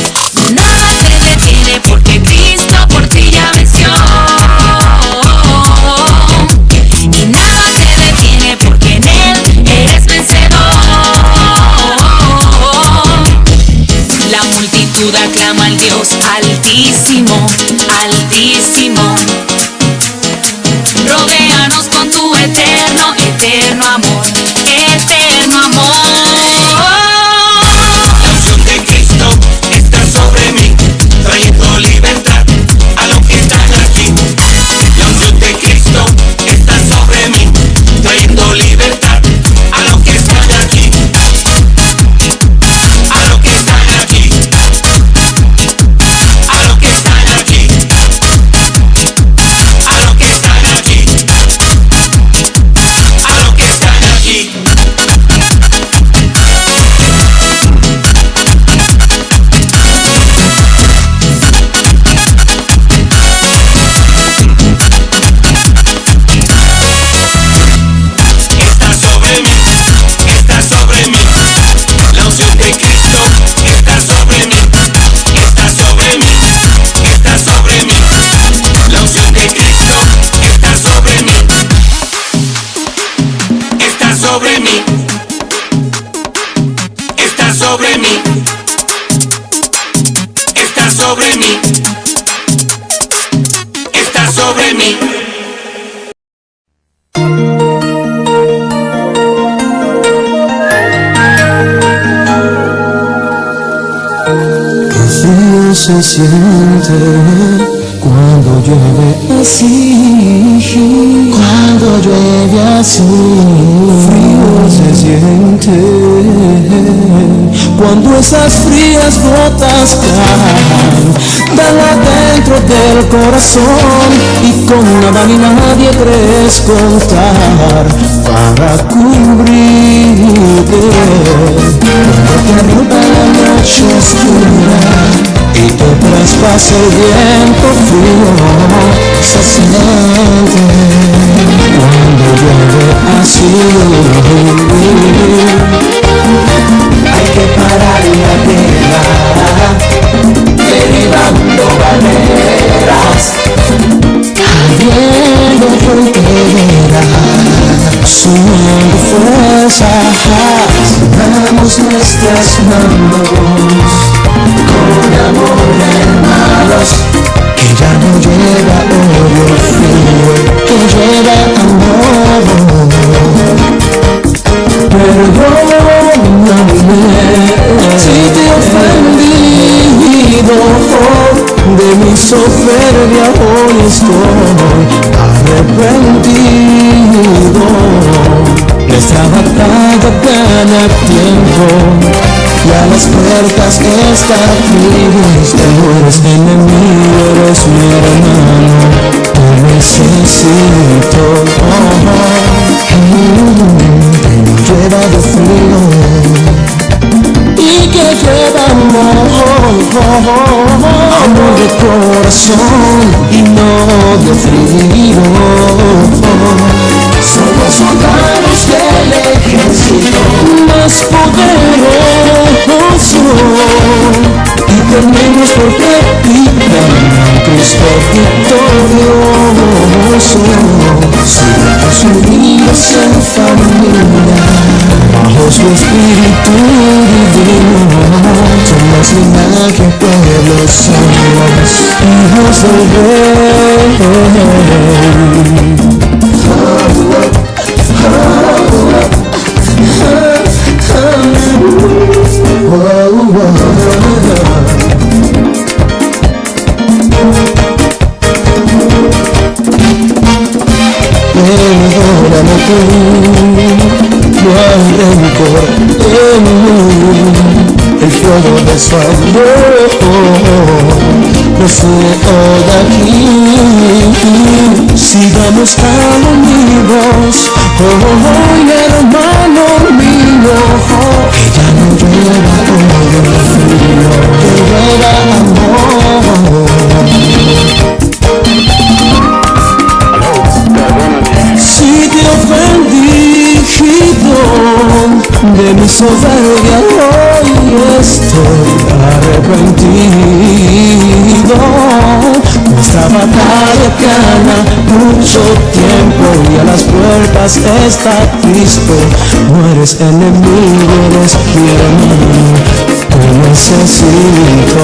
Nada te detiene porque frío se siente cuando esas frías gotas caen. Del adentro del corazón y con nada ni nadie crees contar para cubrirte. Cuando te arruga la noche oscura y tu traspasa el viento frío se siente cuando llueve así hay que parar la tierra derribando barreras. Cayendo fronteras sumando fuerzas. Unamos nuestras manos un amor de malos que ya no lleva odio frío, que lleva amor. Perdóname si te he ofendido de mi soberbia hoy estoy arrepentido. Nuestra batalla gana tiempo y a las puertas está Cristo. No eres enemigo, eres mi hermano, te necesito. Oh, oh, mm, lleva de frío y que lleva amor, amor de corazón y no de frío. Somos soldados del ejército más poderoso y tenemos por capitán a Cristo victorioso. Somos unidos en familia bajo su espíritu divino. Somos linaje, pueblo, somos hijos del rey. Perdóname tú, fuego de su amor no se oda aquí. Sigamos tan unidos, oh, oh, hermano mío, ya no llueva odio frío, que llueva amor. Si te ofendí, de mi soberbia hoy estoy arrepentido. Nuestra batalla gana mucho tiempo y a las puertas está Cristo. No eres enemigo, eres mi hermano, te necesito.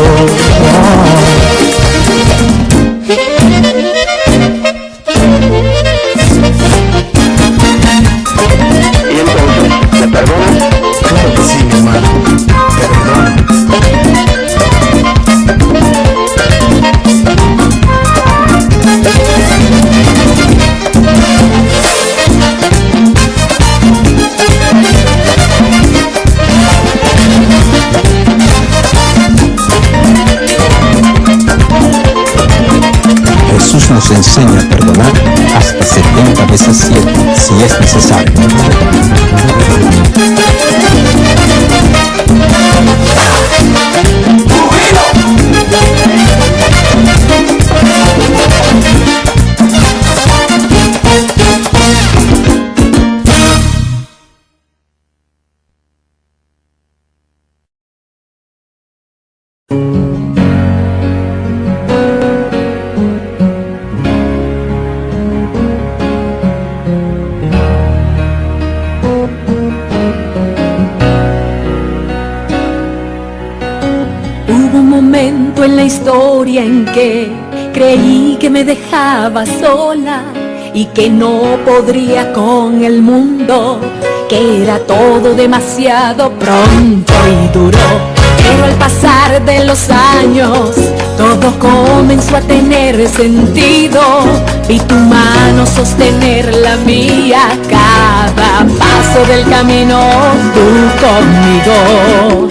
Que no podría con el mundo, que era todo demasiado pronto y duro. Pero al pasar de los años, todo comenzó a tener sentido. Vi tu mano sostener la mía, cada paso del camino, tú conmigo.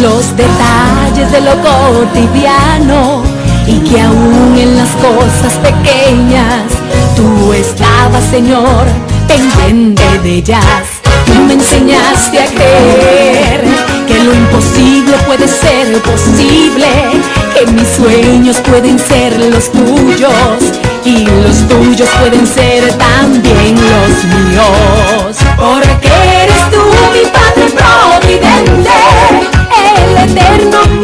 Los detalles de lo cotidiano y que aún en las cosas pequeñas tú estabas, Señor, pendiente de ellas. Tú me enseñaste a creer que lo imposible puede ser posible, que mis sueños pueden ser los tuyos y los tuyos pueden ser también los míos. Porque eres tú mi Padre Providente, eterno,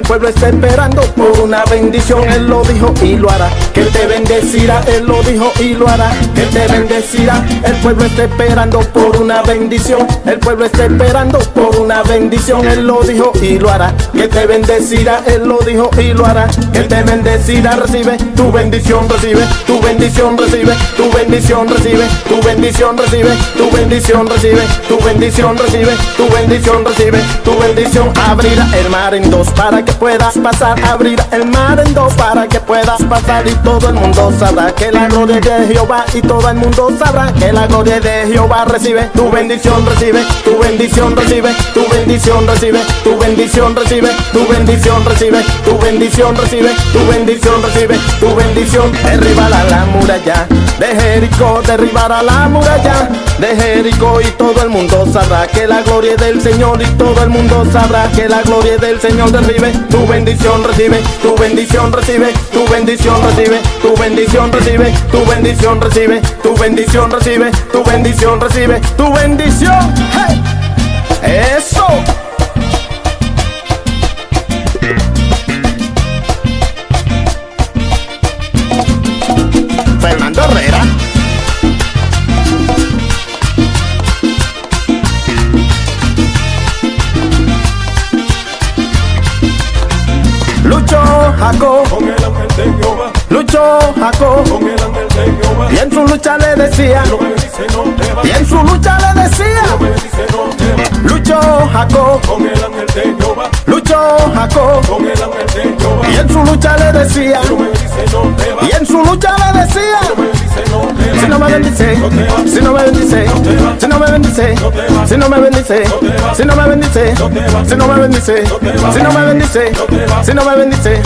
pueblo está esperando por una bendición. Él lo dijo y lo hará. Que te bendecirá. Él lo dijo y lo hará. Que te bendecirá. El pueblo está esperando por una bendición. El pueblo está esperando por una bendición. Él lo dijo y lo hará. Que te bendecirá. Él lo dijo y lo hará. Que te bendecirá. Recibe tu bendición. Recibe tu bendición. Recibe tu bendición. Recibe tu bendición. Recibe tu bendición. Recibe tu bendición. Recibe tu bendición. Recibe tu bendición. Abrirá el mar en dos para que puedas pasar Abrir el mar en dos para que puedas pasar. Y todo el mundo sabrá que la gloria de Jehová Y todo el mundo sabrá que la gloria de Jehová Recibe. Tu bendición, recibe tu bendición, recibe tu bendición, recibe tu bendición, recibe tu bendición, recibe tu bendición, recibe tu bendición, recibe tu bendición Derribará la muralla de Jericó, derribará la muralla de Jericó Y todo el mundo sabrá que la gloria del Señor Y todo el mundo sabrá que la gloria del Señor derribe tu bendición. Recibe tu bendición. Recibe tu bendición. Recibe tu bendición. Recibe tu bendición. Recibe tu bendición. Recibe tu bendición. Recibe tu bendición. Eso. Fernando Herrera. Jehová, Lucho Jaco, con el ángel de Jehová. y en su lucha le decía, No dice no te va, y en su lucha le no decía, me dice no te va. Lucho Jaco, Con el ángel de Jehová, Lucho Jaco, con el ángel de Jehová. y en su lucha le decía, No dice no te va, y en su lucha le decía, no dice no te no me bendice, si no me bendice, si no me bendice, si no me bendice, si no me bendice, si no me bendice, si no me bendice, si no me bendice,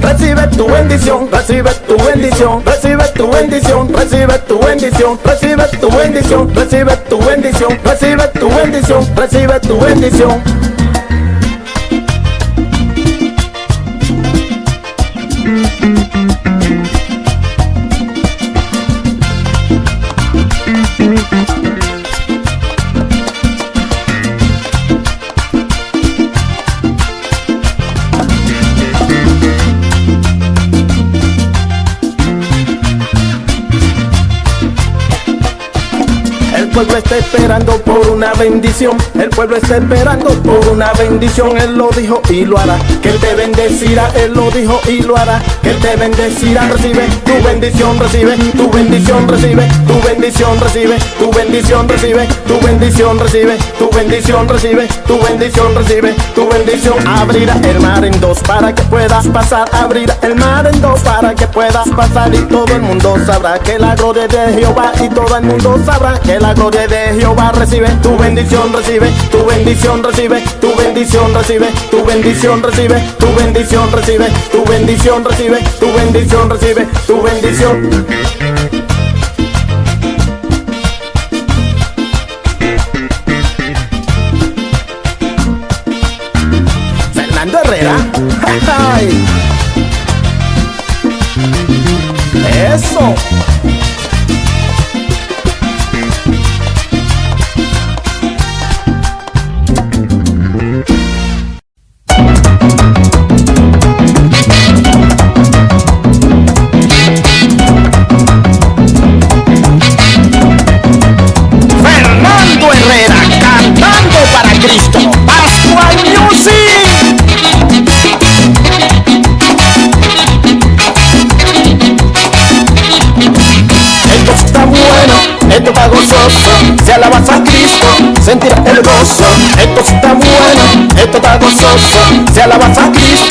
recibe tu bendición, recibe tu bendición, recibe tu bendición, recibe tu bendición, recibe tu bendición, recibe tu bendición, recibe tu bendición, recibe tu bendición. El pueblo está esperando por una bendición. El pueblo está esperando por una bendición. Él lo dijo y lo hará. Que Él te bendecirá. Él lo dijo y lo hará. Que Él te bendecirá. Recibe tu bendición, recibe tu bendición, recibe tu bendición, recibe tu bendición, recibe tu bendición, recibe tu bendición, recibe tu bendición, recibe tu bendición. Abrirá el mar en dos para que puedas pasar. Abrirá el mar en dos para que puedas pasar. Y todo el mundo sabrá que la gloria de Jehová. Y todo el mundo sabrá que la gloria de Jehová recibe tu bendición, recibe tu bendición, recibe tu bendición, recibe tu bendición, recibe tu bendición, recibe tu bendición, recibe tu bendición, recibe tu bendición. Fernando Herrera. Eso. Gozoso. Si alabas a Cristo,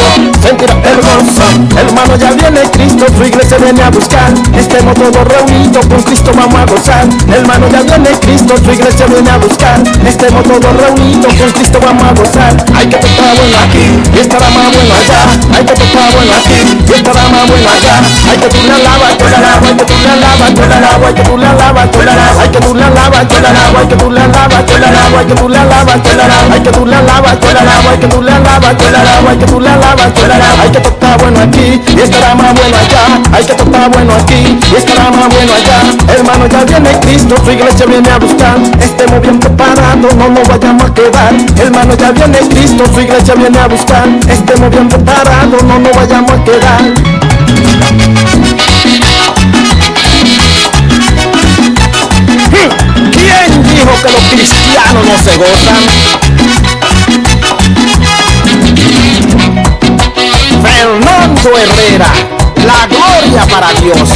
gozo. Hermano, ya viene Cristo, tu iglesia viene a buscar. Estemos todos reunidos, con Cristo vamos a gozar. Hermano, ya viene Cristo, tu iglesia viene a buscar. Estemos todos reunidos, con Cristo vamos a gozar. Hay que está bueno aquí y estará más bueno allá. Hay que está bueno aquí y estará más bueno allá. Hay que tú la lavas, tú la hay que tú la lavas, tú la hay que tú la lavas, tú la hay que tú la lavas, tú la hay que tú la lavas, tú la hay que tú la lavas, tú la hay que tú la lavas, tú la lavas, hay que tú la lavas, la que la la. Hay que está bueno aquí y estará más bueno allá. Hay que está bueno aquí y estará más bueno allá. Hermano, ya viene Cristo, su iglesia viene a buscar. Estemos bien preparados, no nos vayamos a quedar. Hermano, ya viene Cristo, su iglesia viene a buscar. Estemos bien preparados, no nos vayamos a quedar. Hmm, ¿Quién dijo que los cristianos no se gozan? Herrera, la gloria para Dios.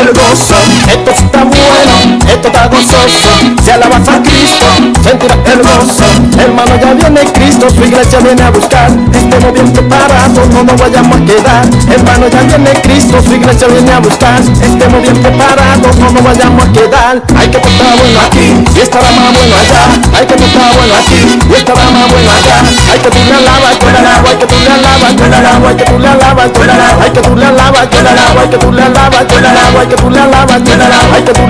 El gozo. Esto está bueno, está se alabanza a Cristo, sentirá gozo. Hermano, ya viene Cristo, su iglesia viene a buscar. Estemos bien preparados, no nos vayamos a quedar. Hermano, ya viene Cristo, su iglesia viene a buscar. Estemos bien preparados, no nos vayamos a quedar. Hay que estar bueno aquí y estará más bueno allá. Hay que estar bueno aquí y estará más bueno allá. Hay que tú la lavas, tú lavas, hay que tú la lavas, tú la lavas, hay que tú la lavas, tú lavas, hay que tú la lavas, tú lavas, hay que tú la lavas, tú lavas, hay que tú la lavas, tú hay que tú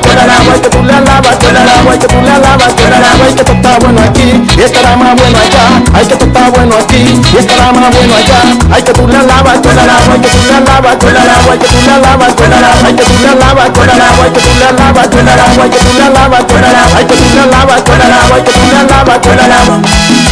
tú la agua y te pulea la vaquera, el agua y te pulea la vaquera, el agua y que está bueno aquí y estará más bueno allá. Hay que está bueno aquí y estará más bueno allá. Hay que pulea la vaquera, el agua y que pulea la vaquera, el agua y que pulea la vaquera, el agua y que pulea la vaquera, el agua y que pulea la vaquera, el agua y que pulea la vaquera, hay que pulea la vaquera, el agua y que pulea la vaquera, el agua.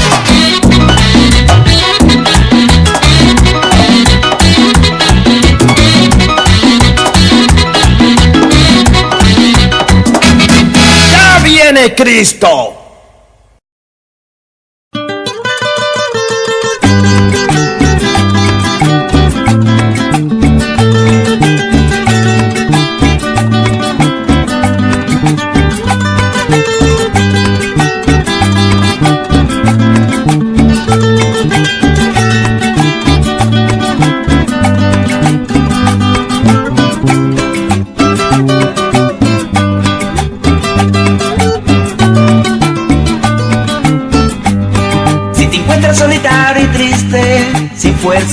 Viene Cristo.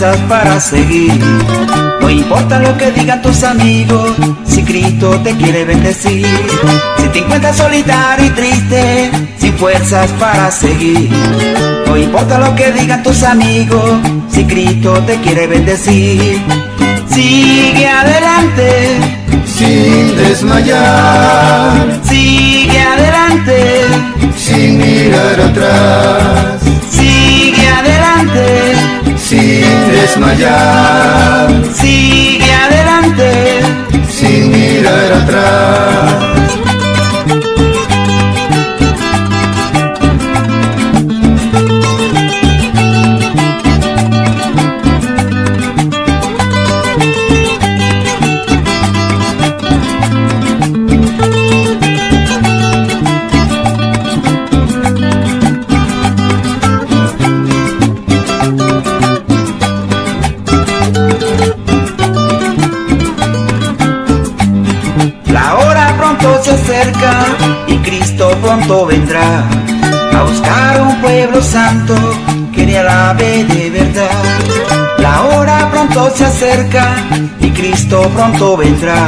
Fuerzas para seguir, no importa lo que digan tus amigos, si Cristo te quiere bendecir. Si te encuentras solitario y triste, sin fuerzas para seguir, no importa lo que digan tus amigos, si Cristo te quiere bendecir. Sigue adelante, sin desmayar, sigue adelante, sin mirar atrás, desmayar, sigue adelante. sin mirar atrás. Pronto vendrá a buscar un pueblo santo que le alabe de verdad. La hora pronto se acerca y Cristo pronto vendrá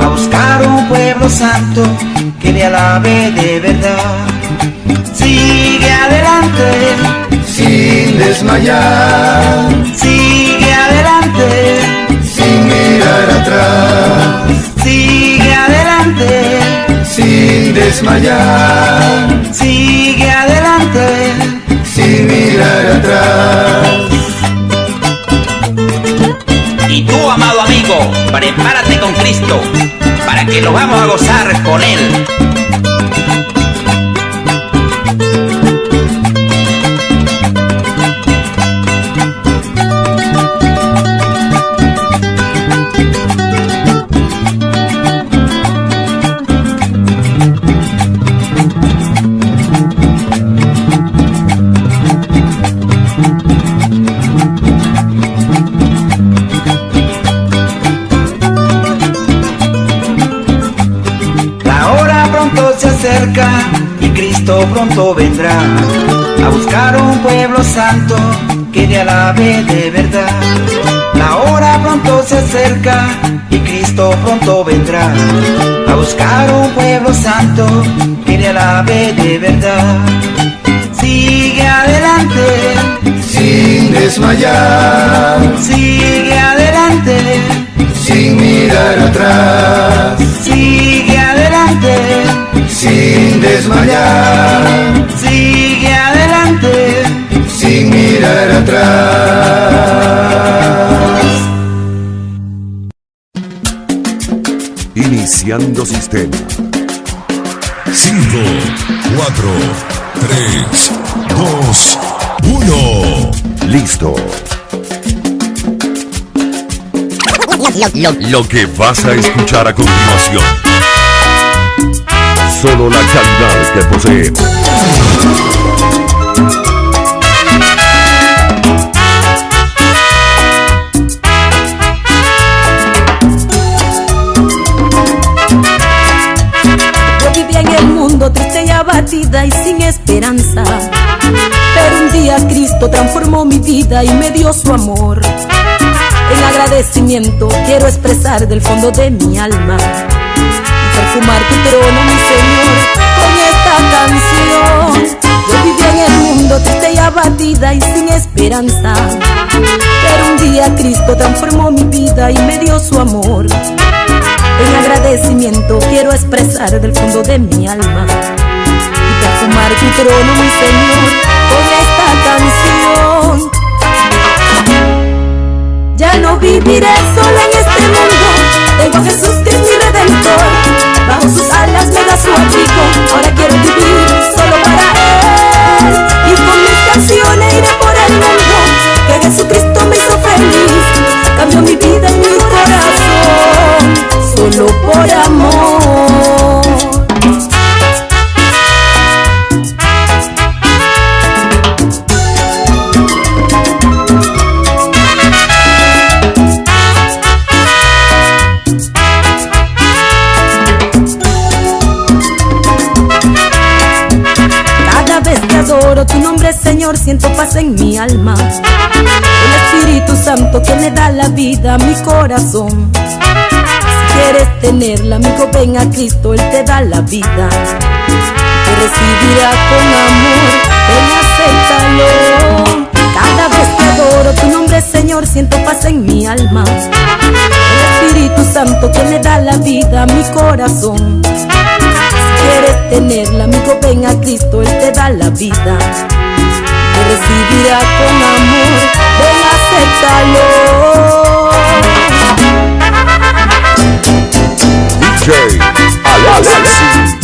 a buscar un pueblo santo que le alabe de verdad. Sigue adelante, sin desmayar, sigue adelante, sin mirar atrás, sigue adelante. Sin desmayar, Sigue adelante, sin mirar atrás. Y tú, amado amigo, prepárate con Cristo, para que lo vamos a gozar con Él. Cristo pronto vendrá a buscar un pueblo santo que le alabe de verdad. La hora pronto se acerca y Cristo pronto vendrá a buscar un pueblo santo que le alabe de verdad. Sigue adelante, sin desmayar, sigue adelante, sin mirar atrás, sigue adelante, sin desmayar, sigue adelante, sin mirar atrás. Iniciando sistema. 5, 4, 3, 2, 1. Listo. Lo que vas a escuchar a continuación. Solo la calidad que poseemos. Yo vivía en el mundo triste y abatida y sin esperanza. Pero un día Cristo transformó mi vida y me dio su amor. En agradecimiento quiero expresar del fondo de mi alma perfumar tu trono, mi Señor, con esta canción. Yo vivía en el mundo triste y abatida y sin esperanza. Pero un día Cristo transformó mi vida y me dio su amor. En agradecimiento quiero expresar del fondo de mi alma y perfumar tu trono, mi Señor, con esta canción. Ya no viviré sola en este mundo, tengo a Jesús que es mi redentor. Bajo sus alas me da su abrigo, ahora quiero vivir solo para Él. Y con mis canciones iré por el mundo, que Jesucristo me hizo feliz, cambió mi vida y mi corazón solo por amor. Paz en mi alma. El Espíritu Santo que me da la vida a mi corazón. Si quieres tenerla, amigo, ven a Cristo, Él te da la vida. Te recibirá con amor, ven, acéptalo. Cada vez que adoro tu nombre, Señor, siento paz en mi alma. El Espíritu Santo que me da la vida a mi corazón. Si quieres tenerla, amigo, ven a Cristo, Él te da la vida. Recibirá con amor, ven, acéptalo. DJ Alexis.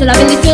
solamente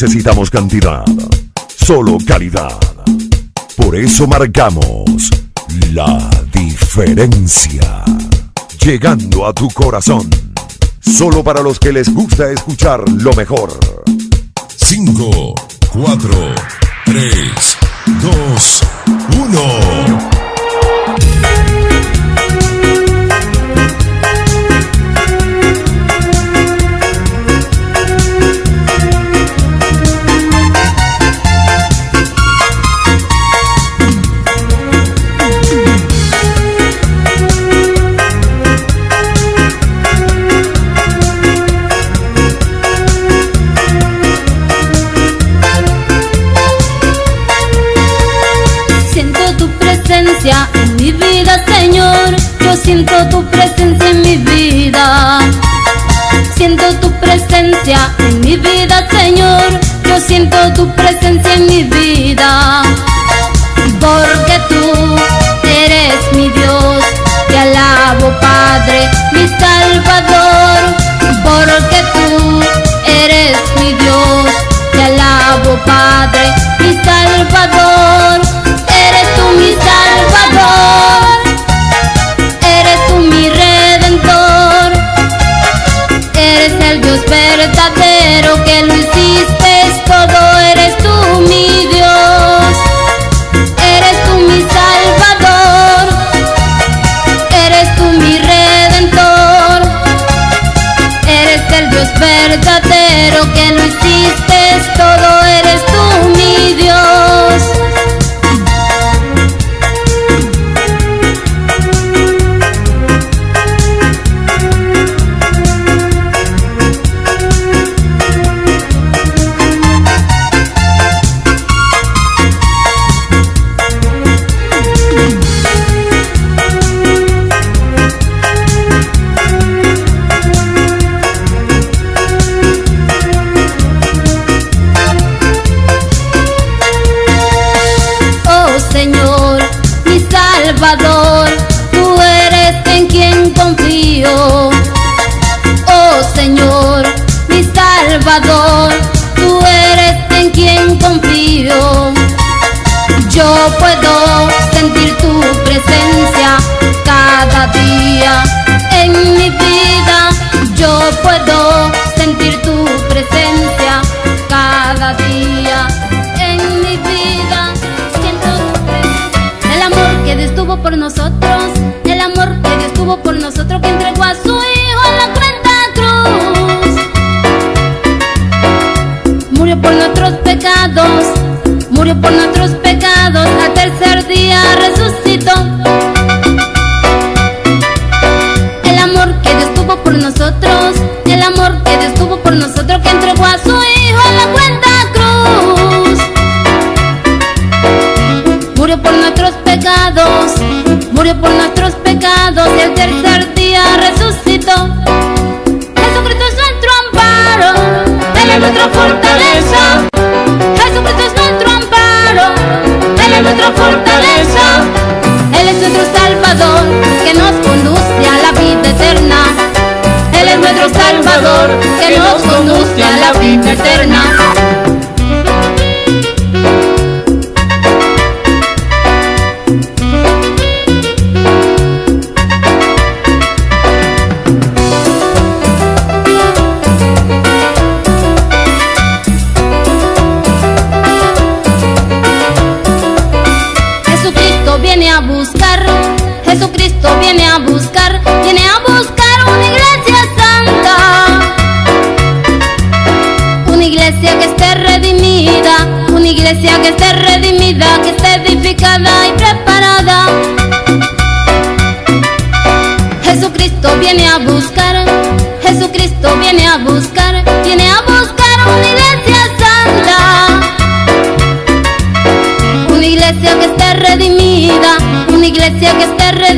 necesitamos cantidad, solo calidad. Por eso marcamos la diferencia. Llegando a tu corazón, solo para los que les gusta escuchar lo mejor. 5, 4, 3, 2, 1.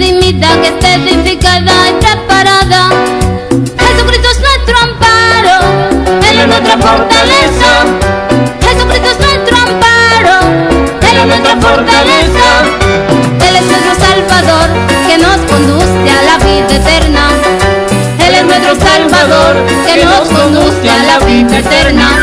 redimida, que esté edificada y preparada. Jesucristo es nuestro amparo, Él es nuestra fortaleza. Jesucristo es nuestro amparo, Él es nuestra fortaleza. Él es nuestro Salvador, que nos conduce a la vida eterna. Él es nuestro Salvador, que nos conduce a la vida eterna.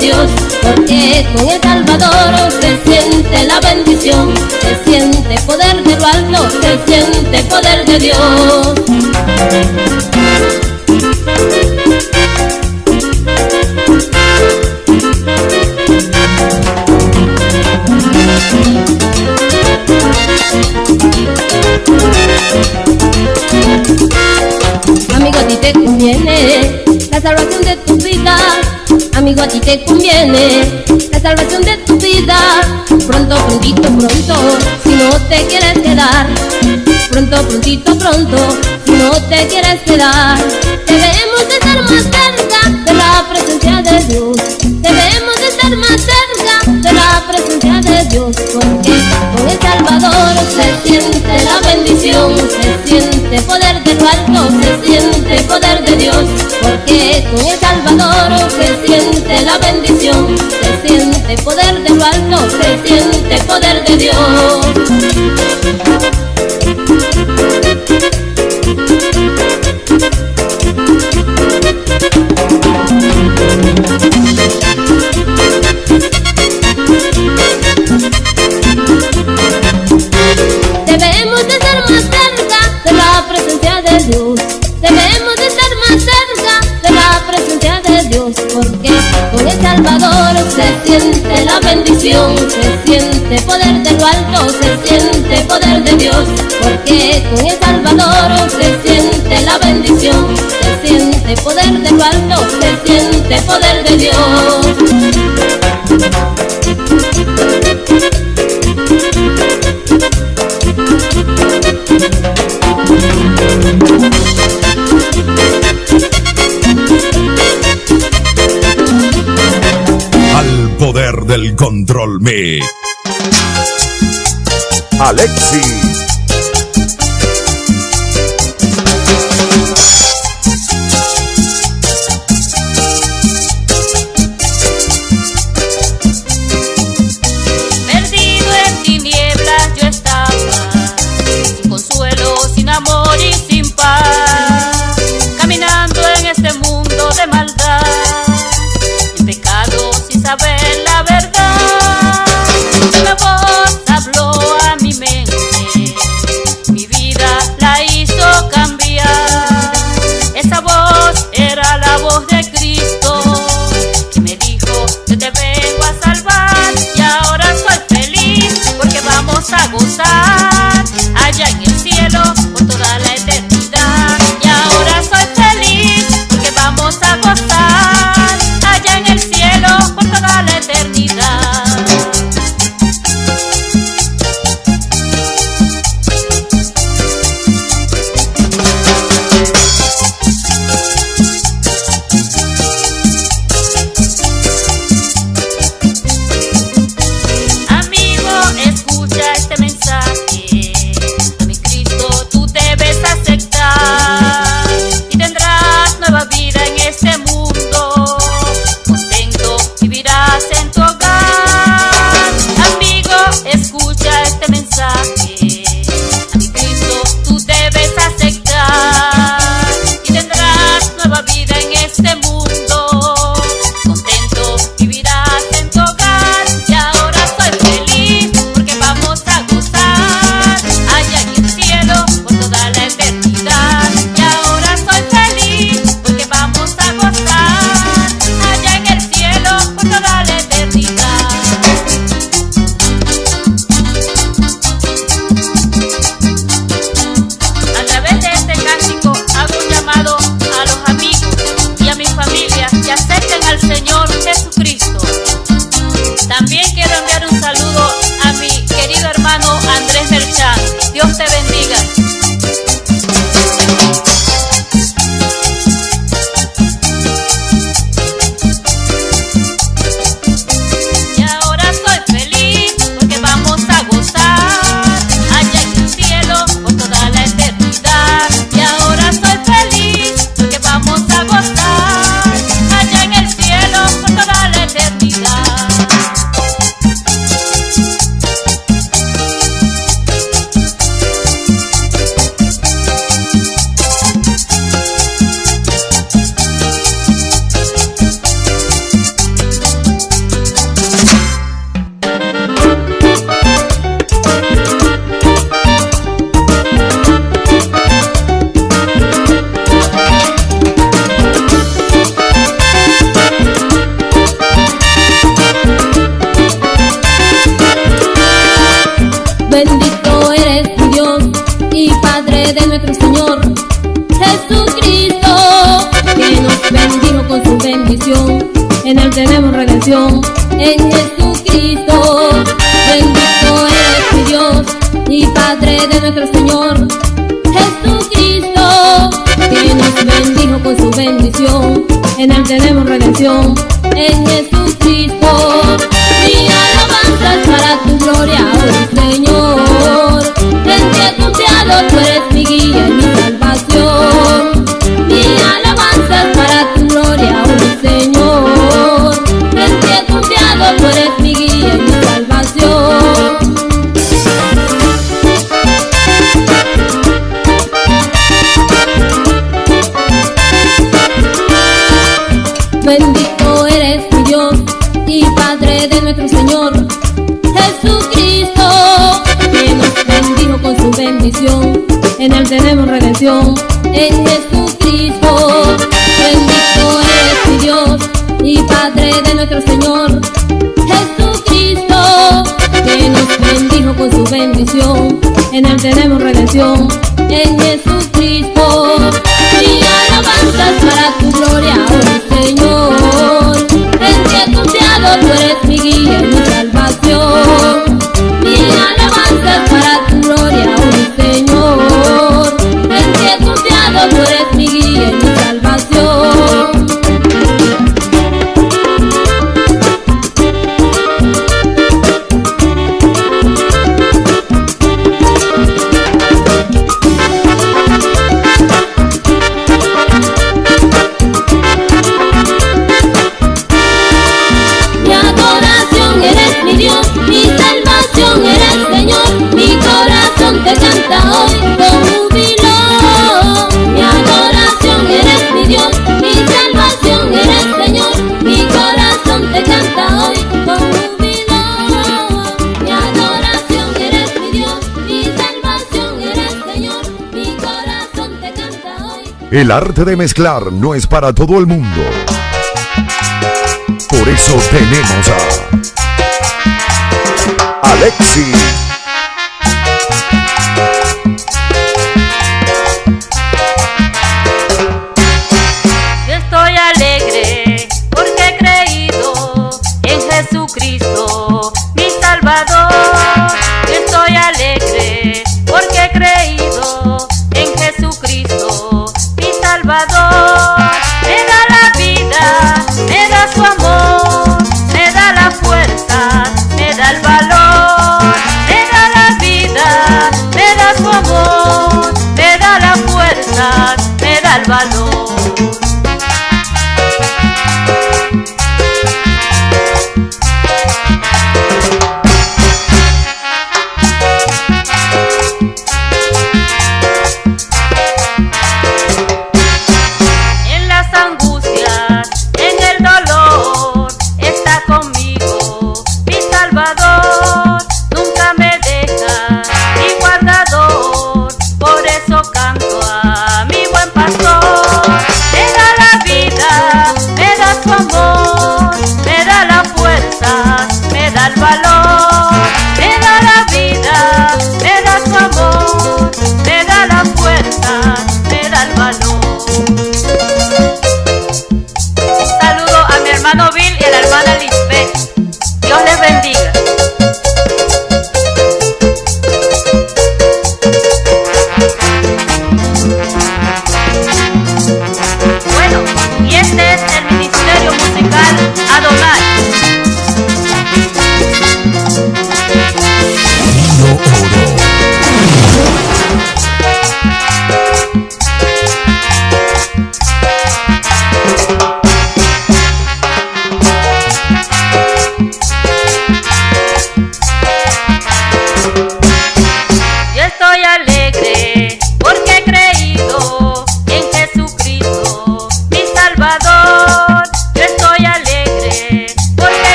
Dios. Porque con el Salvador se siente la bendición, se siente poder de lo alto, se siente poder de Dios. Amigo, a ti te conviene A ti te conviene la salvación de tu vida. Pronto, prontito, pronto, si no te quieres quedar. Pronto, prontito, pronto, si no te quieres quedar. Debemos de estar más cerca de la presencia de Dios. Debemos de estar más cerca de la presencia de Dios. Porque con el Salvador se siente la bendición, se siente poder de lo alto, se siente poder de Dios. Porque con el se siente poder de Dios. Se siente poder de lo alto, se siente poder de Dios. Porque con el Salvador se siente la bendición, se siente poder de lo alto, se siente poder de Dios. Control me. Alexis. El arte de mezclar no es para todo el mundo. Por eso tenemos a Alexis.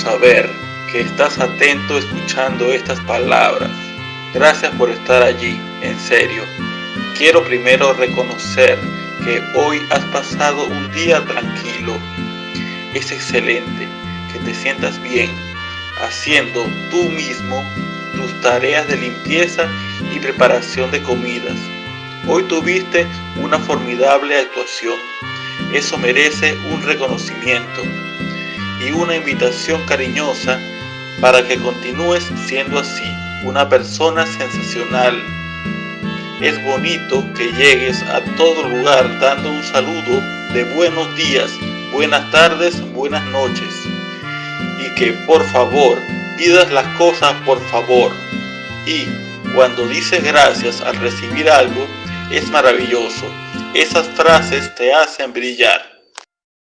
Saber que estás atento escuchando estas palabras. Gracias por estar allí, en serio. Quiero primero reconocer que hoy has pasado un día tranquilo. Es excelente que te sientas bien haciendo tú mismo tus tareas de limpieza y preparación de comidas. Hoy tuviste una formidable actuación. Eso merece un reconocimiento y una invitación cariñosa para que continúes siendo así, una persona sensacional. Es bonito que llegues a todo lugar dando un saludo de buenos días, buenas tardes, buenas noches. Y que por favor pidas las cosas por favor. Y cuando dices gracias al recibir algo, es maravilloso. Esas frases te hacen brillar.